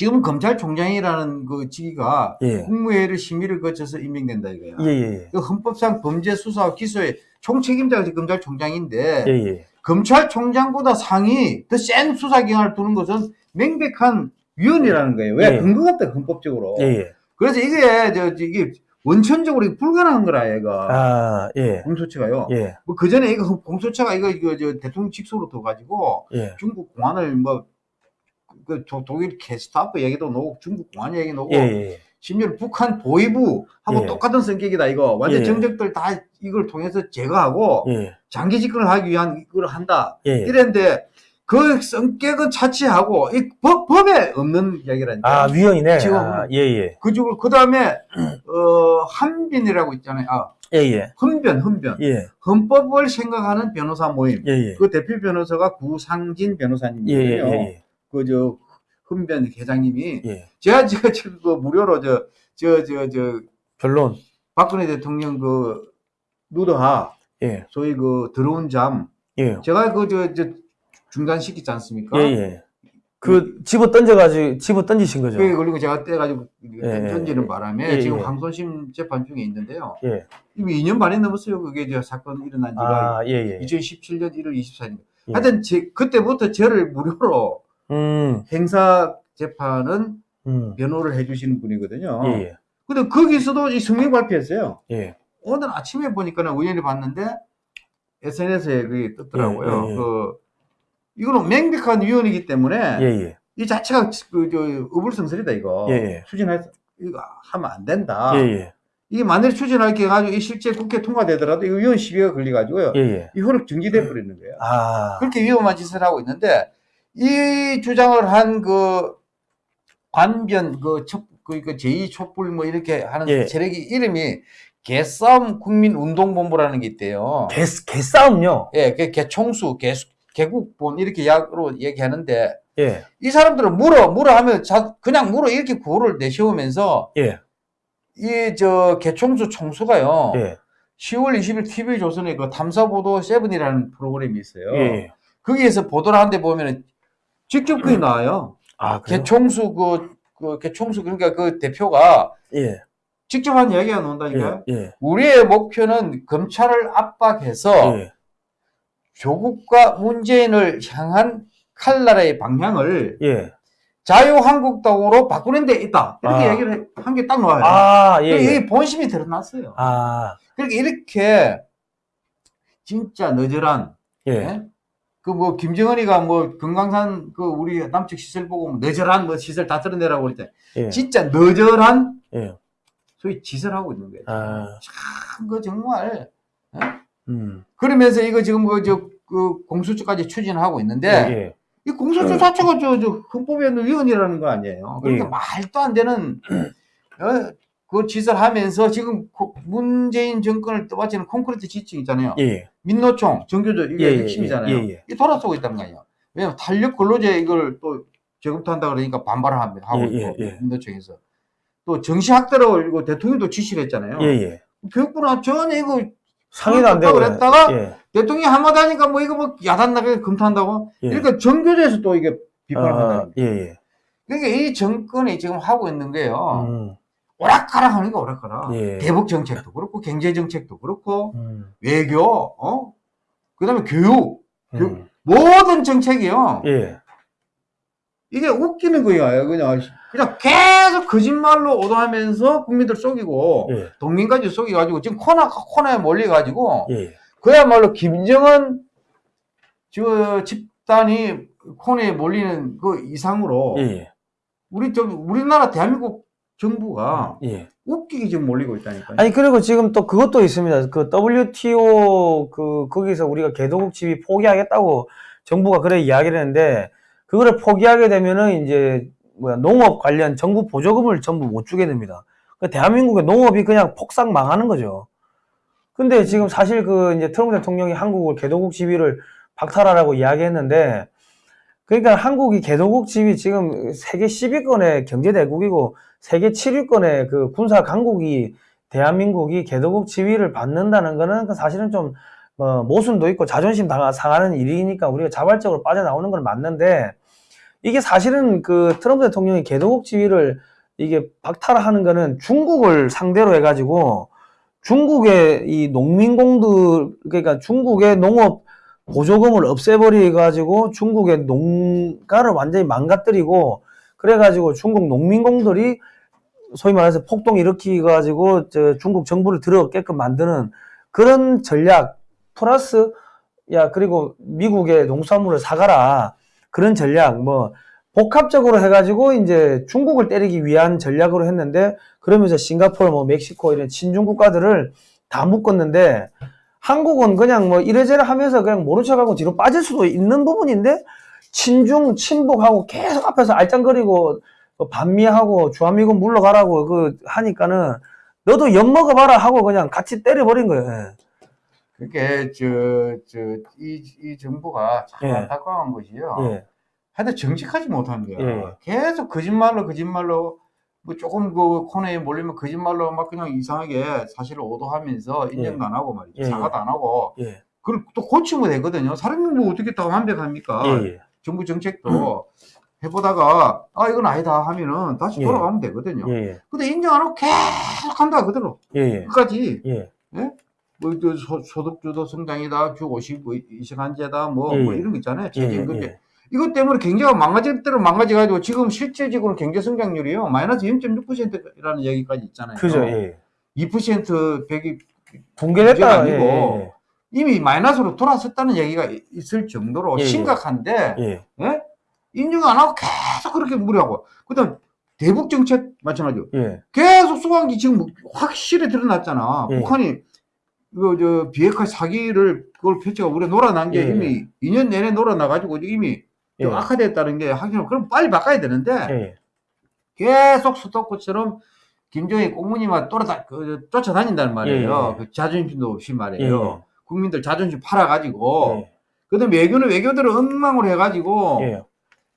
지금 검찰총장이라는 그 직위가 예. 국무회의를 심의를 거쳐서 임명된다 이거야. 예, 예. 그 헌법상 범죄 수사와 기소의 총책임자가 검찰총장인데 예, 예. 검찰총장보다 상위 더센 수사 기관을 두는 것은 명백한 위헌이라는 거예요. 왜 예. 근거가 없다 헌법적으로. 예, 예. 그래서 이게 저 저, 이게 원천적으로 불가능한 거라 얘가 아, 예. 공소처가요. 예. 뭐그 전에 이거 공소처가 이거 이거 저 대통령 직속으로 둬 가지고 예. 중국 공안을 뭐 그 독일 게스타프 얘기도 나오고 중국 공안 얘기 나오고 예. 예. 심지어 북한 보위부하고 예. 똑같은 성격이다 이거 완전 예. 정적들 다 이걸 통해서 제거하고 예. 장기 집권을 하기 위한 이걸 한다 예. 이랬는데 그 성격은 차치하고 이 법, 법에 없는 이야기라니까 아, 위헌이네. 지금 아, 예, 예. 그쪽을 그 다음에 어 한빈이라고 있잖아요 아 예, 예. 헌변 헌변 예. 헌법을 생각하는 변호사 모임 예, 예. 그 대표 변호사가 구상진 예, 예, 변호사님이에요 예, 그저 헌변 회장님이 예. 예. 제가 제가 지금 그 무료로 저 저 저 저 변론. 박근혜 대통령 그 누드하 예. 소위 그 들어온 잠 예. 제가 그 저 저 중단시키지 않습니까? 예, 예. 그 집어 던져가지고 집어 던지신 거죠. 그게 걸리고 제가 떼가지고 예, 던지는 예. 바람에 예, 지금 예. 항소심 재판 중에 있는데요. 예. 이미 2년 반이 넘었어요. 그게 저 사건 일어난 지가 아, 예, 예. 2017년 1월 24일. 예. 하여튼 제, 그때부터 저를 무료로 음, 행사 재판은 음. 변호를 해주시는 분이거든요. 예, 예. 근데 거기서도 이 성명 발표했어요. 예. 오늘 아침에 보니까는 우연히 봤는데 SNS에 그게 뜨더라고요. 예, 예, 예. 그 이거는 명백한 위헌이기 때문에 예, 예. 이 자체가 그 저 의불성설이다 이거 예, 예. 추진해서 이거 하면 안 된다. 예, 예. 이게 만일 추진할 게 가지고 이 실제 국회 통과되더라도 이거 위헌 시비가 걸려가지고요. 예, 예. 이 헌업 정지돼 버리는 거예요. 아. 그렇게 위험한 짓을 하고 있는데 이 주장을 한 그 관변 그 첩, 그, 그 제2 촛불 뭐 이렇게 하는 예. 세력이 이름이 개싸움 국민운동본부라는 게 있대요. 개, 개싸움요. 예, 그 개총수, 개, 개국본 이렇게 약으로 얘기하는데 예. 이 사람들은 물어 물어 하면 자, 그냥 물어 이렇게 구호를 내세우면서 예. 이저 개총수 총수가요. 예. 10월 20일 TV 조선에 그 탐사보도 세븐이라는 프로그램이 있어요. 예. 거기에서 보도를 하는데 보면은 직접 그게 나와요. 아, 그래요? 개총수 그, 그 개총수 그러니까 그 대표가 예. 직접 한 이야기가 나온다니까요. 예. 예. 우리의 목표는 검찰을 압박해서 예. 조국과 문재인을 향한 칼날의 방향을 예. 자유한국당으로 바꾸는 데 있다. 이렇게 아. 얘기를 한 게 딱 나와요. 아, 예. 예. 이게 본심이 드러났어요. 아. 그러니까 이렇게 진짜 너절한 예. 그 뭐 김정은이가 뭐 금강산 그 우리 남측 시설 보고 뭐 너절한 뭐 시설 다 드러내라고 그럴 때 예. 진짜 너절한 예. 소위 짓을 하고 있는 거예요. 아. 참, 그 정말. 어? 음. 그러면서 이거 지금 그, 저, 그 공수처까지 추진하고 있는데, 예. 이 공수처 자체가 저, 저, 헌법에 위헌이라는 거 아니에요. 그러니까 예. 말도 안 되는, 어, 그 짓을 하면서 지금 고- 문재인 정권을 떠받치는 콘크리트 지층 있잖아요. 예. 민노총, 정교조, 이게 예, 예, 핵심이잖아요. 예, 예. 이 돌아서고 있단 말이에요. 왜냐면 탄력 근로제 이걸 또 저금통한다 그러니까 반발을 합니다. 하고 예, 있고, 예, 예. 민노총에서. 또 정시학대로 이거 대통령도 지시를 했잖아요. 예. 예. 교육부나 전혀 이거 상의도 안 되고. 그랬다가 예. 대통령이 한마디 하니까 뭐 이거 뭐 야단 나게 검토한다고? 예. 그러니까 정교조에서 또 이게 비판을 아, 한다. 예, 예. 그러니까 이 정권이 지금 하고 있는 게요. 음. 오락가락 하는 게 오락가락. 예. 대북 정책도 그렇고 경제 정책도 그렇고 음. 외교, 어? 그다음에 교육, 교육 음. 모든 정책이요. 예. 이게 웃기는 거야. 그냥 그냥 계속 거짓말로 오도하면서 국민들 속이고 예. 동민까지 속여가지고 지금 코너 코너에 몰려가지고 예. 그야말로 김정은 저 집단이 코너에 몰리는 그 이상으로 예. 우리 저 우리나라 대한민국 정부가 예. 웃기게 지금 몰리고 있다니까요. 아니 그리고 지금 또 그것도 있습니다. 그 WTO 그 거기서 우리가 개도국 집이 포기하겠다고 정부가 그래 이야기를 했는데 그거를 포기하게 되면은 이제 뭐야 농업 관련 정부 보조금을 전부 못 주게 됩니다. 그 대한민국의 농업이 그냥 폭삭 망하는 거죠. 근데 지금 사실 그 이제 트럼프 대통령이 한국을 개도국 지위를 박탈하라고 이야기했는데 그러니까 한국이 개도국 지위 지금 세계 10위권의 경제 대국이고 세계 7위권의 그 군사 강국이 대한민국이 개도국 지위를 받는다는 거는 그 사실은 좀 어, 모순도 있고 자존심 당- 상하는 일이니까 우리가 자발적으로 빠져나오는 건 맞는데 이게 사실은 그 트럼프 대통령이 개도국 지위를 이게 박탈하는 거는 중국을 상대로 해가지고 중국의 이 농민공들 그러니까 중국의 농업 보조금을 없애버려 가지고 중국의 농가를 완전히 망가뜨리고 그래가지고 중국 농민공들이 소위 말해서 폭동 일으키 가지고 저 중국 정부를 들어오게끔 만드는 그런 전략 플러스 야 그리고 미국의 농수산물을 사가라. 그런 전략 뭐 복합적으로 해가지고 이제 중국을 때리기 위한 전략으로 했는데 그러면서 싱가포르 뭐 멕시코 이런 친중 국가들을 다 묶었는데 한국은 그냥 뭐 이래저래 하면서 그냥 모른 척하고 뒤로 빠질 수도 있는 부분인데 친중 친북하고 계속 앞에서 알짱거리고 뭐 반미하고 주한미군 물러가라고 그 하니까는 너도 엿 먹어봐라 하고 그냥 같이 때려버린 거예요. 예. 그게 저저이 이 정부가 참 예. 안타까운 것이요. 예. 하여튼 정직하지 못한 거야. 예. 계속 거짓말로 거짓말로 뭐 조금 그 코너에 몰리면 거짓말로 막 그냥 이상하게 사실을 오도하면서 인정도 예. 안 하고 말이죠. 예, 사과도 안 하고 예. 그걸 또 고치면 되거든요. 사람이 뭐 어떻게 다 완벽합니까? 정부 정책도 해보다가 아 이건 아니다 하면은 다시 예. 돌아가면 되거든요. 예. 예. 근데 인정 안 하고 계속 한다 그대로. 끝까지 예. 뭐저 소득주도 성장이다 주 50, 20한제다 뭐, 예, 뭐 예. 이런 거 있잖아요. 예. 이것 때문에 경제가 망가질 대로 망가져가지고 지금 실질적으로 경제 성장률이요 마이너스 0.6%라는 얘기까지 있잖아요. 그죠. 예. 2% 100이 붕괴됐다. 문제가 예. 아니고 이미 마이너스로 돌아섰다는 얘기가 이- 있을 정도로 예, 예. 심각한데 예. 예? 인정 안 하고 계속 그렇게 무리하고 그다음 대북 정책 마찬가지로 예. 계속 게 지금 확실히 드러났잖아. 예. 북한이 이거 저 비핵화 사기를 그걸 펼쳐가 우리 놀아난 게 예, 이미 2년 내내 놀아나가지고 이미 악화됐다는 게 확인. 그럼 빨리 바꿔야 되는데 예. 계속 수도권처럼 김정일 꽁무니만 쫓아다, 그, 쫓아다닌다는 말이에요. 그 자존심도 없이 예. 말이에요. 국민들 자존심 팔아가지고. 예. 그다음 외교는 외교들을 엉망으로 해가지고 예.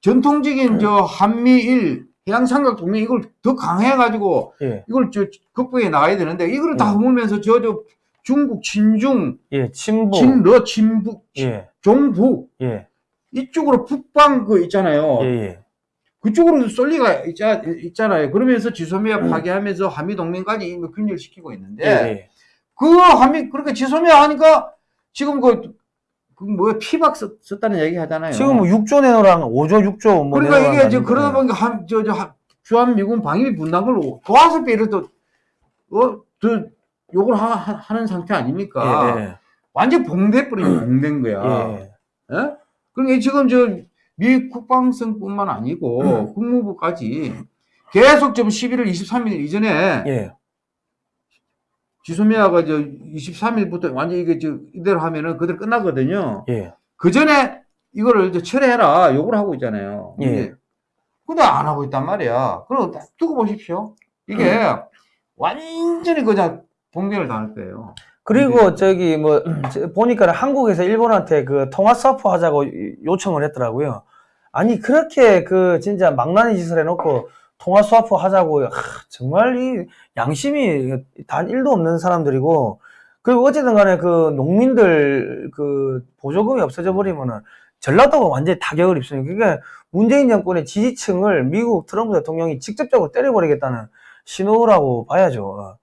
전통적인 저 한미일 해양 삼각 동맹 이걸 더 강해가지고 예. 이걸 저 극복해 나가야 되는데 이거를 다 예. 허물면서 저 저 중국 친중 예. 친북. 친러 친북 예. 종북 예. 이쪽으로 북방 그 있잖아요. 예. 예. 그쪽으로 쏠 리가 있자, 있잖아요. 그러면서 지소미아 음. 파괴하면서 한미 동맹까지 이미 균열시키고 있는데 예. 그 한미 그렇게 지소미아 하니까 지금 그, 그 뭐야 피박 썼, 썼다는 얘기 하잖아요. 지금 뭐 6조 내놓으랑 5조, 6조 뭐 그러니까 이게 거 그러다? 보니까 한, 저, 저, 한- 주한 미군 방위비 분담을 도와서 또, 어, 더 욕을 하, 하- 하 는 상태 아닙니까? 예. 완전 봉돼버린 봉된 거야. 예. 예? 그러니까 지금 저, 미 국방성뿐만 아니고, 음. 국무부까지 계속 좀 11월 23일 이전에, 예. 지소미아가 저 23일부터 완전 이게 저 이대로 하면은 그대로 끝나거든요. 예. 그 전에 이거를 이제 철회해라 요구를 하고 있잖아요. 예. 근데, 근데 안 하고 있단 말이야. 그럼 딱 두고 보십시오. 이게 완전히 그냥 봉변을 당할 거예요. 그리고 네. 저기 뭐 *clears throat* 저 보니까 한국에서 일본한테 그 통화 스와프 하자고 요청을 했더라고요. 아니 그렇게 그 진짜 망나니 짓을 해놓고 통화 스와프 하자고 하, 정말 이 양심이 단 1도 없는 사람들이고 그리고 어쨌든 간에 그 농민들 그 보조금이 없어져 버리면은 전라도가 완전히 타격을 입습니다. 그러니까 문재인 정권의 지지층을 미국 트럼프 대통령이 직접적으로 때려버리겠다는 신호라고 봐야죠.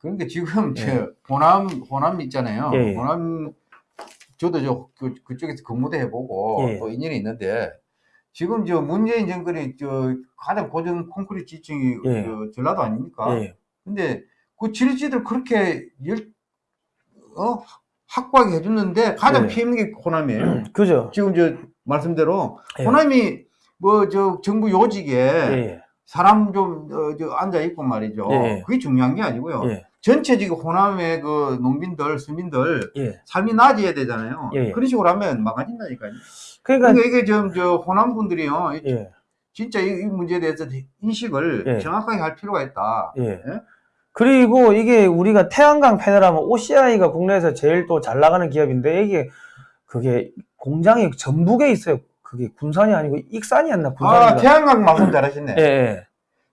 그러니까 지금 예. 저 호남 호남 있잖아요. 예, 예. 호남 저도 저 그, 그쪽에서 근무도 해보고 예. 또 인연이 있는데 지금 저 문재인 정권이 저 가장 고정 콘크리트 지층이 예. 저 전라도 아닙니까? 예. 근데 그 지리지들 그렇게 열, 어? 확고하게 해줬는데 가장 예. 피해 있는 게 호남이에요. 그죠? 지금 저 말씀대로 예. 호남이 뭐 저 정부 요직에 예. 사람 좀 어, 저 앉아 있고 말이죠. 예. 그게 중요한 게 아니고요. 예. 전체적인 호남의 그 농민들, 서민들 예. 삶이 나아져야 되잖아요. 예. 그런 식으로 하면 망가진다니까요. 그러니까 그러니까 이게 좀 저 호남 분들이요, 예. 진짜 이, 이 문제에 대해서 인식을 예. 정확하게 할 필요가 있다. 예. 그리고 이게 우리가 태양광 패널 하면 OCI가 국내에서 제일 또 잘 나가는 기업인데 이게 그게 공장이 전북에 있어요. 그게 군산이 아니고 익산이었나 아, 군산인가? 태양광 말씀 잘하셨네. 예, 예,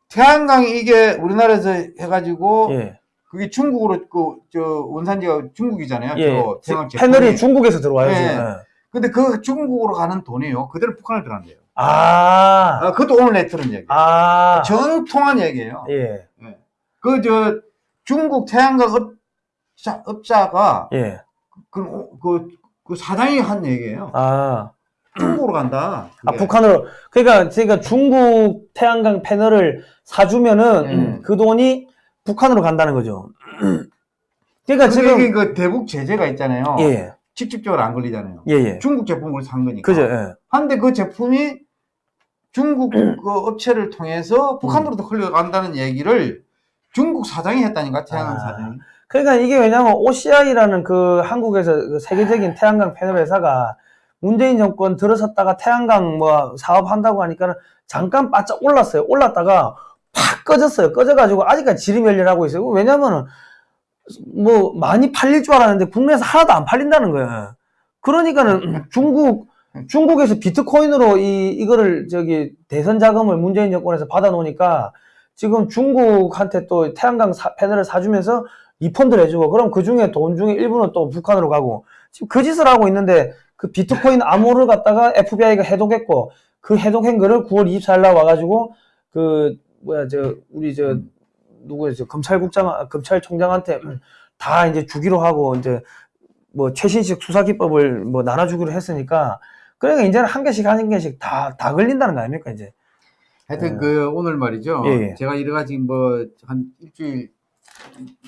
태양광이 이게 우리나라에서 해가지고 예. 그게 중국으로 그 저 원산지가 중국이잖아요. 예. 저 태양 제품이. 패널이 중국에서 들어와요, 예. 지금. 예. 근데 그 중국으로 가는 돈이요. 그대로 북한을 들어간대요. 아, 아, 그것도 오늘 내 들은 얘기. 아, 정통한 얘기예요. 예, 그 저 중국 태양광 업자, 업자가 예. 그, 그, 그 사장이 한 얘기예요. 아, 중국으로 간다. 아, 그게. 북한으로. 그러니까, 그러니까 중국 태양광 패널을 사주면은 음. 그 돈이 북한으로 간다는 거죠. *clears throat* 그러니까 근데 지금, 그 대북 제재가 있잖아요. 예, 직접적으로 안 걸리잖아요. 예, 예. 중국 제품을 산 거니까. 그죠, 예. 한데 그 제품이 중국 그 업체를 통해서 북한으로도 흘러간다는 얘기를 중국 사장이 했다니까 태양광 아. 사장이. 그러니까 이게 왜냐면 OCI라는 그 한국에서 그 세계적인 태양광 패널 회사가 문재인 정권 들어섰다가 태양광 뭐 사업한다고 하니까는 잠깐 바짝 올랐어요. 올랐다가 팍 꺼졌어요. 꺼져가지고 아직까지 지리멸렬하고 있어요. 왜냐면은 뭐 많이 팔릴 줄 알았는데 국내에서 하나도 안 팔린다는 거예요. 그러니까는 중국 중국에서 비트코인으로 이 이거를 저기 대선 자금을 문재인 정권에서 받아 놓으니까 지금 중국한테 또 태양광 사- 패널을 사주면서 리펀드를 해주고 그럼 그 중에 돈 중에 일부는 또 북한으로 가고 지금 그 짓을 하고 있는데 그 비트코인 암호를 갖다가 FBI가 해독했고 그 해독한 거를 9월 24일 날 와가지고 그 뭐야 저 우리 저 누구야 저 검찰국장 검찰총장한테 다 이제 주기로 하고 이제 뭐 최신식 수사 기법을 뭐 나눠주기로 했으니까 그러니까 이제는 한 개씩 한 개씩 다 다 걸린다는 거 아닙니까 이제 하여튼 예. 그 오늘 말이죠. 예, 예. 제가 여러 가지 뭐 한 일주일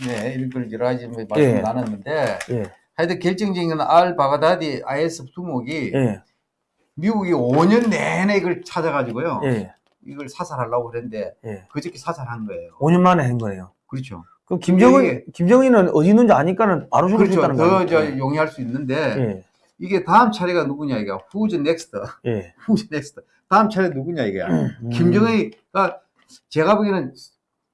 네, 이걸 여러 가지 뭐 말씀 예. 나눴는데 예 하여튼 결정적인 건알 바가다디 IS 두목이 예, 미국이 5년 내내 이걸 찾아가지고요. 예, 이걸 사살하려고 그랬는데 예. 그저께 사살한 거예요. 5년 만에 한 거예요. 그렇죠. 그럼 김정은 김정은은 어디 있는지 아니까는 바로 죽을 수 그렇죠. 있다는 더 거예요. 저 용이할 수 있는데 예, 이게 다음 차례가 누구냐 이게 who's next 예. *laughs* who's next 다음 차례 누구냐 이게 음. 김정은이가 제가 보기에는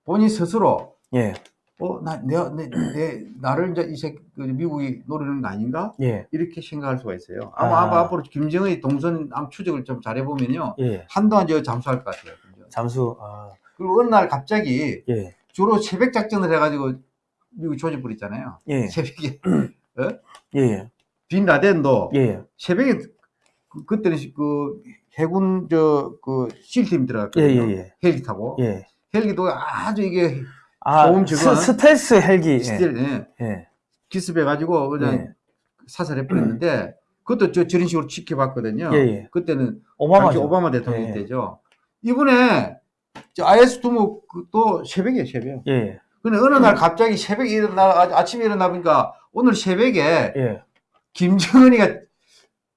본인 스스로 예, 어 나 내가 내, 내 나를 이제 이 새끼 그 미국이 노리는 거 아닌가 예, 이렇게 생각할 수가 있어요. 아마 아. 앞으로 김정은이 동선 암 추적을 좀 잘해 보면요 예. 한동안 저 잠수할 것 같아요. 잠수. 아, 그리고 어느 날 갑자기 예, 주로 새벽 작전을 해가지고 미국 조지 부렸잖아요. 예, 새벽에 *clears throat* 예, 빈 라덴도 예, 새벽에 그, 그때는 그 해군 저그 SEAL팀 예, 들어갔거든요. 예, 헬기 타고 예, 예. 헬기도 아주 이게 아, 소음 제거하는 스, 스텔스 헬기. 예, 스틸 예. 예, 기습해가지고 그냥 예. 사살해 버렸는데 *clears throat* 그것도 저 저런 식으로 지켜봤거든요. 예, 예. 그때는 오바마. 당시 오바마 대통령 예. 때죠. 이번에 저 IS 두목도 새벽에 새벽. 예, 근데 어느 날 갑자기 새벽에 일어나 아- 아침에 일어나 보니까 오늘 새벽에 예. 김정은이가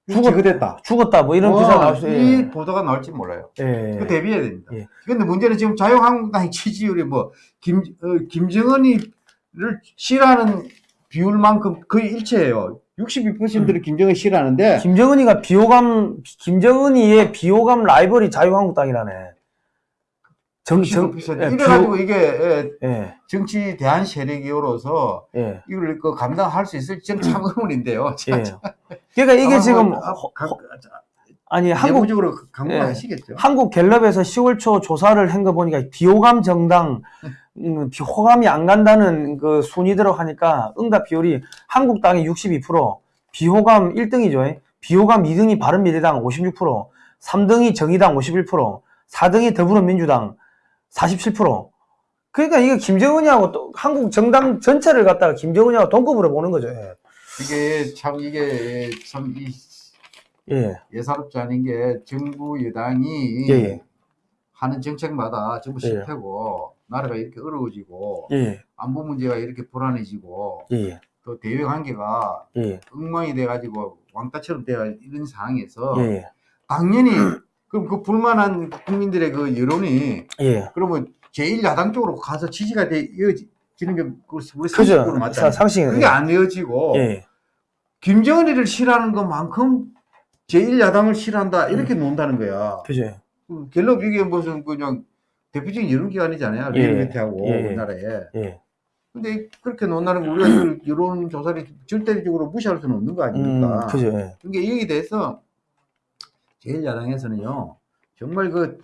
죽었- 제거됐다. 죽었다. 뭐 이런 기사 나올 수. 이 예, 보도가 나올지 몰라요. 예, 그 대비해야 됩니다. 예. 근데 문제는 지금 자유한국당의 지지율이 뭐, 김, 어, 김정은이를 싫어하는 비율만큼 거의 일치해요. 62%를 김정은 싫어하는데, 김정은이가 비호감, 김정은이의 비호감 라이벌이 자유한국당이라네. 정, 정, 62%. 예, 이래가지고 이게 예, 예, 정치 대한 세력이로서 예, 이걸 그 감당할 수 있을지 참 의문인데요. 예. 그러니까 이게 지금, 가- 허- 아니, 한국, 내부적으로 강구하시겠죠. 한국 갤럽에서 10월 초 조사를 한 거 보니까 비호감 정당, 음, 비- 호감이 안 간다는 그 순위대로 하니까 응답 비율이 한국당이 62%, 비호감 1등이죠. 비호감 2등이 바른미래당 56%, 3등이 정의당 51%, 4등이 더불어민주당 47%. 그러니까 이게 김정은이하고 또 한국 정당 전체를 갖다가 김정은이하고 동급으로 보는 거죠. 예. 이게 참, 이게 참, 이 예, 예사롭지 않은 게 정부 여당이 예, 예. 하는 정책마다 전부 예. 실패고 나라가 이렇게 어려워지고 예, 안보 문제가 이렇게 불안해지고 예, 또 대외 관계가 예, 엉망이 돼가지고 왕따처럼 돼가 이런 상황에서 예, 당연히 *clears throat* 그럼 그 불만한 국민들의 그 여론이 예. 그러면 제1야당 쪽으로 가서 지지가 돼 이어지는 게 우리 그죠. 상식으로 맞잖아요. 상식. 그게 안 이어지고 예, 김정은이를 싫어하는 것만큼 제1야당을 싫어한다 이렇게 논다는 거야. 그죠. 그 갤럽 이게 무슨 그냥 대표적인 여론기관이잖아요. 예. 리얼미터하고 예. 우리나라에. 예. 근데 그렇게 논다는 거 우리가 그 *clears throat* 여론조사를 절대적으로 무시할 수는 없는 거 아닙니까? 음, 그죠. 예. 그러니까 여기에 대해서 제1야당에서는요, 정말 그,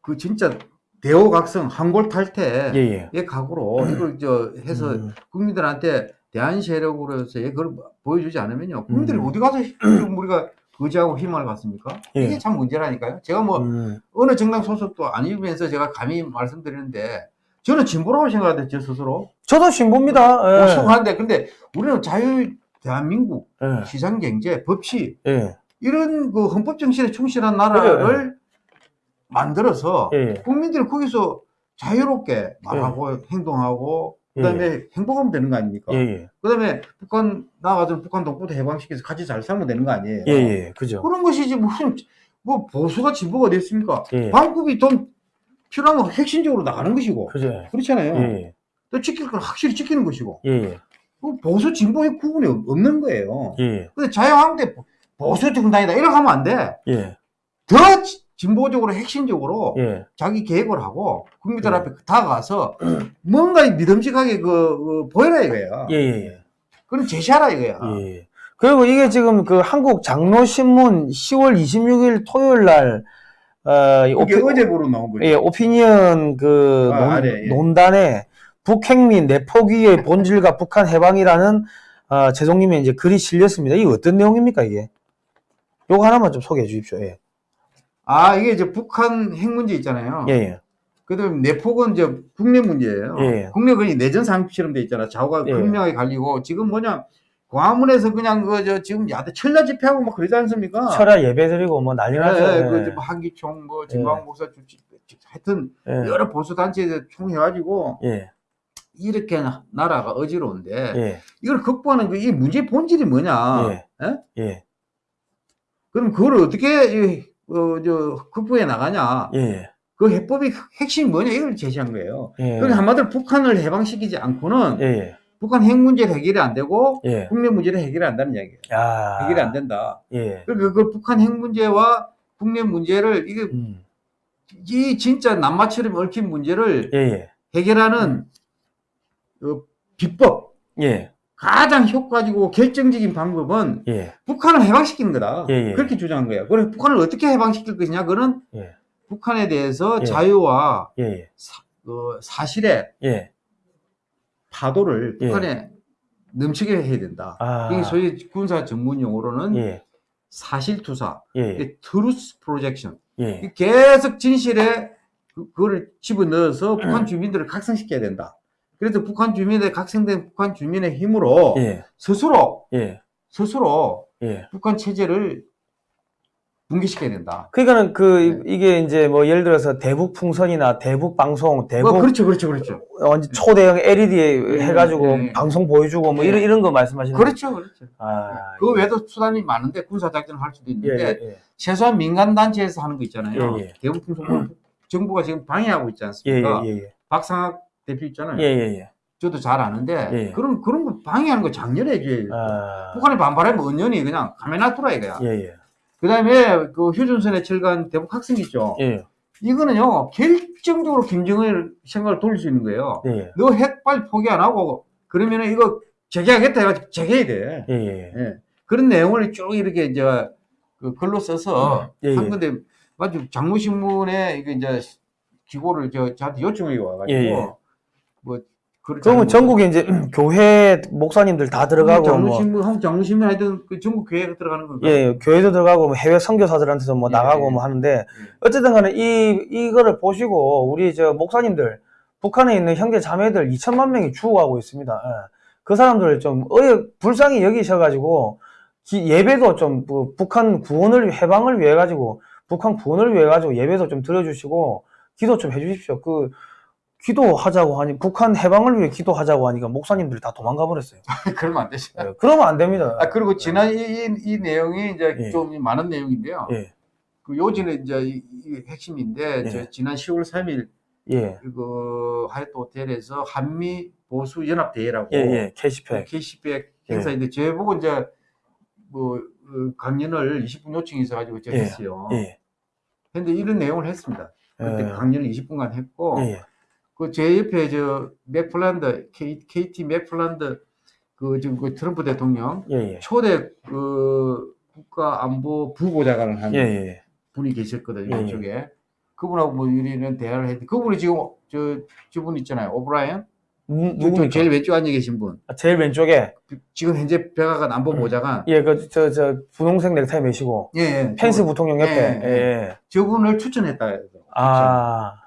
그 진짜 대호각성, 한골탈퇴의 예, 예. 각오로 이걸 저 해서 음, 국민들한테 대한 세력으로서 그걸 보여주지 않으면요, 국민들이 음. 어디 가서 *clears throat* 우리가 의지하고 희망을 갖습니까? 예. 이게 참 문제라니까요. 제가 뭐 음, 어느 정당 소속도 아니면서 제가 감히 말씀드리는데 저는 진보라고 생각하는데 제 스스로 저도 신보입니다. 예. 오성한데 근데 우리는 자유 대한민국 예. 시장 경제 법치 예. 이런 그 헌법 정신에 충실한 나라를 만들어서 예. 예. 국민들이 거기서 자유롭게 말하고 행동하고 그다음에 행복하면 되는 거 아닙니까? 예. 예. 그다음에 북한 나가서 북한 동포도 해방시켜서 같이 잘 살면 되는 거 아니에요? 예. 예. 그죠. 그런 것이지 무슨 뭐 보수가 진보가? 예. 반국이 돈 필요하면 핵심적으로 나가는 것이고 그죠. 그렇잖아요. 예. 또 지킬 건 확실히 지키는 것이고 예. 예. 그 보수 진보의 구분이 없- 없는 거예요. 예. 근데 자유한국대 보수 정당이다 이렇게 하면 안 돼. 예. 더 지- 진보적으로 핵심적으로 예. 자기 계획을 하고 국민들 예. 앞에 다가가서 뭔가 믿음직하게 그, 그 보여라 이거야. 예. 예. 그럼 제시하라 이거야. 예. 그리고 이게 지금 그 한국 장로신문 10월 26일 토요일 날, 어, 오피, 어제 보러 나온 거죠. 예, 오피니언 그 아, 논, 아래, 예. 논단에 북핵민 내포기의 본질과 북한 해방이라는 어, 재송님의 이제 글이 실렸습니다. 이게 어떤 내용입니까, 이게? 요거 하나만 좀 소개해 주십시오. 예. 아 이게 이제 북한 핵 문제 있잖아요. 예, 예. 그다음 내폭은 이제 국내 문제예요. 예. 국내 거의 내전 상식처럼 돼 있잖아. 좌우가 예. 극명하게 갈리고 지금 뭐냐 광화문에서 그냥 그저 지금 야대 철야 집회하고 막 그러지 않습니까? 철야 예배 드리고 뭐 난리 나죠. 예, 예. 그 이제 뭐 한기총 뭐 진광 목사 주치 하여튼 예. 여러 보수 단체에 총해가지고 예. 이렇게 나- 나라가 어지러운데 예. 이걸 극복하는 그 이 문제의 본질이 뭐냐? 예. 예? 예. 그럼 그걸 어떻게 이, 어, 저 극복해 나가냐? 예. 그 해법이 핵심이 뭐냐 이걸 제시한 거예요. 예. 그러니까 한마디로 북한을 해방시키지 않고는. 북한 핵 문제 해결이 안 되고 예. 국내 문제는 해결이 안 된다는 이야기예요. 야. 해결이 안 된다. 예. 그러니까 그 북한 핵 문제와 국내 문제를 이게 음. 이 진짜 남마처럼 얽힌 문제를. 해결하는 그 비법 예. 가장 효과적이고 결정적인 방법은 예. 북한을 해방시키는 거다. 예, 예. 그렇게 주장한 거예요. 그래 북한을 어떻게 해방시킬 것이냐? 그는 예. 북한에 대해서 예. 자유와 예. 그 사실의 예. 파도를 예. 북한에 넘치게 해야 된다. 아. 이게 소위 군사 전문 용어로는 예. 사실투사, 예. truth projection. 예. 계속 진실에 그- 그거를 집어넣어서 음. 북한 *clears throat* 주민들을 각성시켜야 된다. 그래서 북한 주민의 각성된 북한 주민의 힘으로 예. 스스로 예. 스스로 예. 북한 체제를 붕괴시켜야 된다. 그러니까는 그 네. 이게 이제 뭐 예를 들어서 대북 풍선이나 대북 방송, 대북 뭐 그렇죠, 그렇죠, 그렇죠. 완전 초대형 LED 예, 해가지고 예, 예. 방송 보여주고 뭐 예. 이런 이런 거 말씀하시는? 그렇죠, 그렇죠. 아, 그 외에도 수단이 많은데 군사 작전을 할 수도 예, 있는데 예, 최소한 민간 단체에서 하는 거 있잖아요. 예, 예. 대북 풍선 정부가 지금 방해하고 있지 예, 않습니까? 예, 예, 박상학 대표 있잖아요. 예, 예, 예. 저도 잘 아는데 예. 그런 그런 거 방해하는 거 작년에 해줘야 아, 북한이 반발하면 언연히 그냥 가면 놔두라 이거야. 예, 예, 그다음에 그 휴전선에 철간 대북 학생 있죠. 예, 이거는요 결정적으로 김정일 생각을 돌릴 수 있는 거예요. 예, 너핵 빨리 포기 안 하고 그러면은 이거 재개하겠다 해가지고 재개해야 돼. 예, 예, 예. 그런 내용을 쭉 이렇게 이제 그 글로 써서 예, 예. 한 건데 마치 장무신문에 이게 이제 기고를 저 저한테 요청이 와가지고 예, 예. 뭐 그러면 잘 전국에 이제 *clears throat* 교회 목사님들 다 들어가고 뭐 장무신문 한국 장무신문 하여튼 그 전국 교회가 들어가는 건가? 예, 교회도 들어가고 뭐 해외 선교사들한테도 뭐 예, 나가고 예. 뭐 하는데 어쨌든 간에 이 이거를 보시고 우리 저 목사님들 북한에 있는 형제 자매들 2천만 명이 죽어가고 있습니다. 예. 그 사람들을 좀 어여 불쌍히 여기셔가지고 기- 예배도 좀 그 북한 구원을 해방을 위해 가지고 북한 구원을 위해 가지고 예배도 좀 드려주시고 기도 좀 해주십시오. 그 기도하자고 하니 북한 해방을 위해 기도하자고 하니까 목사님들이 다 도망가 버렸어요. *laughs* 그러면 안 되죠. 예, 그러면 안 됩니다. 아 그리고 지난 이, 이, 이 내용이 이제 예. 좀 많은 내용인데요. 예, 그 요지는 이제 이, 이 핵심인데 예. 저 지난 10월 3일 예, 그 하얏트 호텔에서 한미 보수 연합 대회라고 예, 예, KCPAC. KCPAC 행사인데 제 보고 이제 뭐 어, 강연을 20분 요청이 있어가지고 제가 예. 했어요. 예, 근데 이런 내용을 했습니다. 그때 예. 강연을 20분간 했고 예, 예. 그 제 옆에 저 맥팔랜드 K, KT 맥팔랜드 그 지금 그 트럼프 대통령 예, 예. 초대 그 국가안보 부보좌관을 한 예, 예. 분이 계셨거든요. 예, 예. 이쪽에 그분하고 뭐 우리는 대화를 했는데 그분이 지금 저 저분 있잖아요. 오브라이언 누, 이쪽 누구니까? 제일 왼쪽 앉아 계신 분 아, 제일 왼쪽에 지금 현재 백악관 안보 음. 보좌관 예, 그 저 저 분홍색 넥타이 매시고 예, 예. 펜스 저분, 부통령 옆에 예, 예. 예. 저분을 추천했다. 아, 보-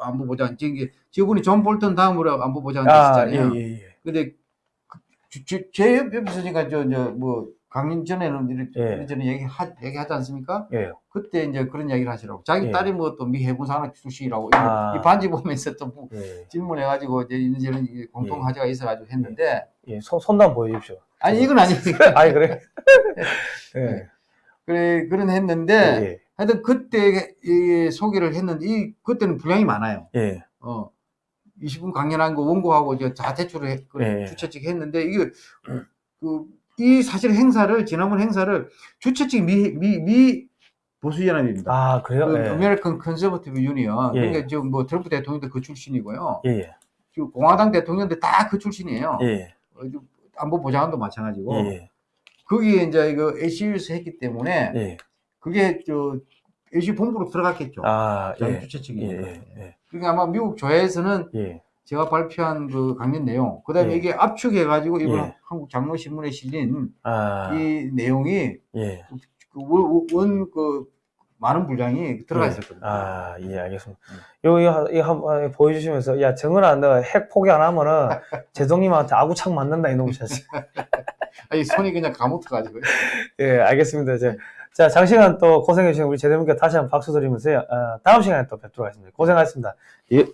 안보 보좌관 지금 이게 저분이 존 볼턴 다음으로 안보 보좌관 아, 예, 되시잖아요. 예, 예. 근데 그제 옆- 옆에 있으니까 저, 저, 뭐, 강연 전에는 이렇게, 예. 전에 얘기 하, 얘기하지 않습니까? 예. 그때 이제 그런 이야기를 하시라고. 자기 예. 딸이 뭐 또 미 해군 사관 출신이라고. 이거 아. 이 반지 보면서 또 뭐 예. 질문해가지고 이제 이제는 이게 공통 예. 화제가 있어가지고 했는데. 예. 손, 손도 한번 보여주십시오. 아니, 이건 아니니까. *laughs* 아니, 그래? *laughs* 예. 그래, 그런 했는데. 예. 하여튼 그때 이 소개를 했는데, 이, 그때는 분량이 많아요. 예. 어. 20분 강연한 거 원고하고 이제 다 제출을 해, 그 예. 주최 측이 했는데 이게 그 이 사실 행사를 지난번 행사를 주최 측이 미, 미, 미 보수 연합입니다. 아, 그래요? 그 예. American Conservative Union. 예. 그러니까 지금 뭐 트럼프 대통령도 그 출신이고요. 예. 예. 지금 공화당 대통령도 다 그 출신이에요. 예. 어, 안보 보좌관도 마찬가지고. 예. 거기에 이제 이거 ACU에서 했기 때문에 예. 그게 저 AC 본부로 들어갔겠죠. 아, 예. 주최 예. 측이니까. 예. 예. 그러니까 아마 미국 조회에서는 예. 제가 발표한 그 강연 내용, 그 다음에 예. 이게 압축해가지고 이번 예. 한국 장로신문에 실린 아, 이 내용이 예. 그 원, 원, 그, 많은 분량이 들어가 예. 있었거든요. 아, 예, 알겠습니다. 요, 요, 이 한번 보여주시면서, 야, 정은아, 너 핵 포기 안 하면은, *laughs* 제동님한테 아구창 맞는다, 이놈 자식. 아니, 손이 그냥 감옥터가지고. *laughs* 예, 알겠습니다. 자, 자, 장시간 또 고생해주신 우리 제동님께 다시 한번 박수 드리면서요. 어, 다음 시간에 또 뵙도록 하겠습니다. 고생하셨습니다. 예.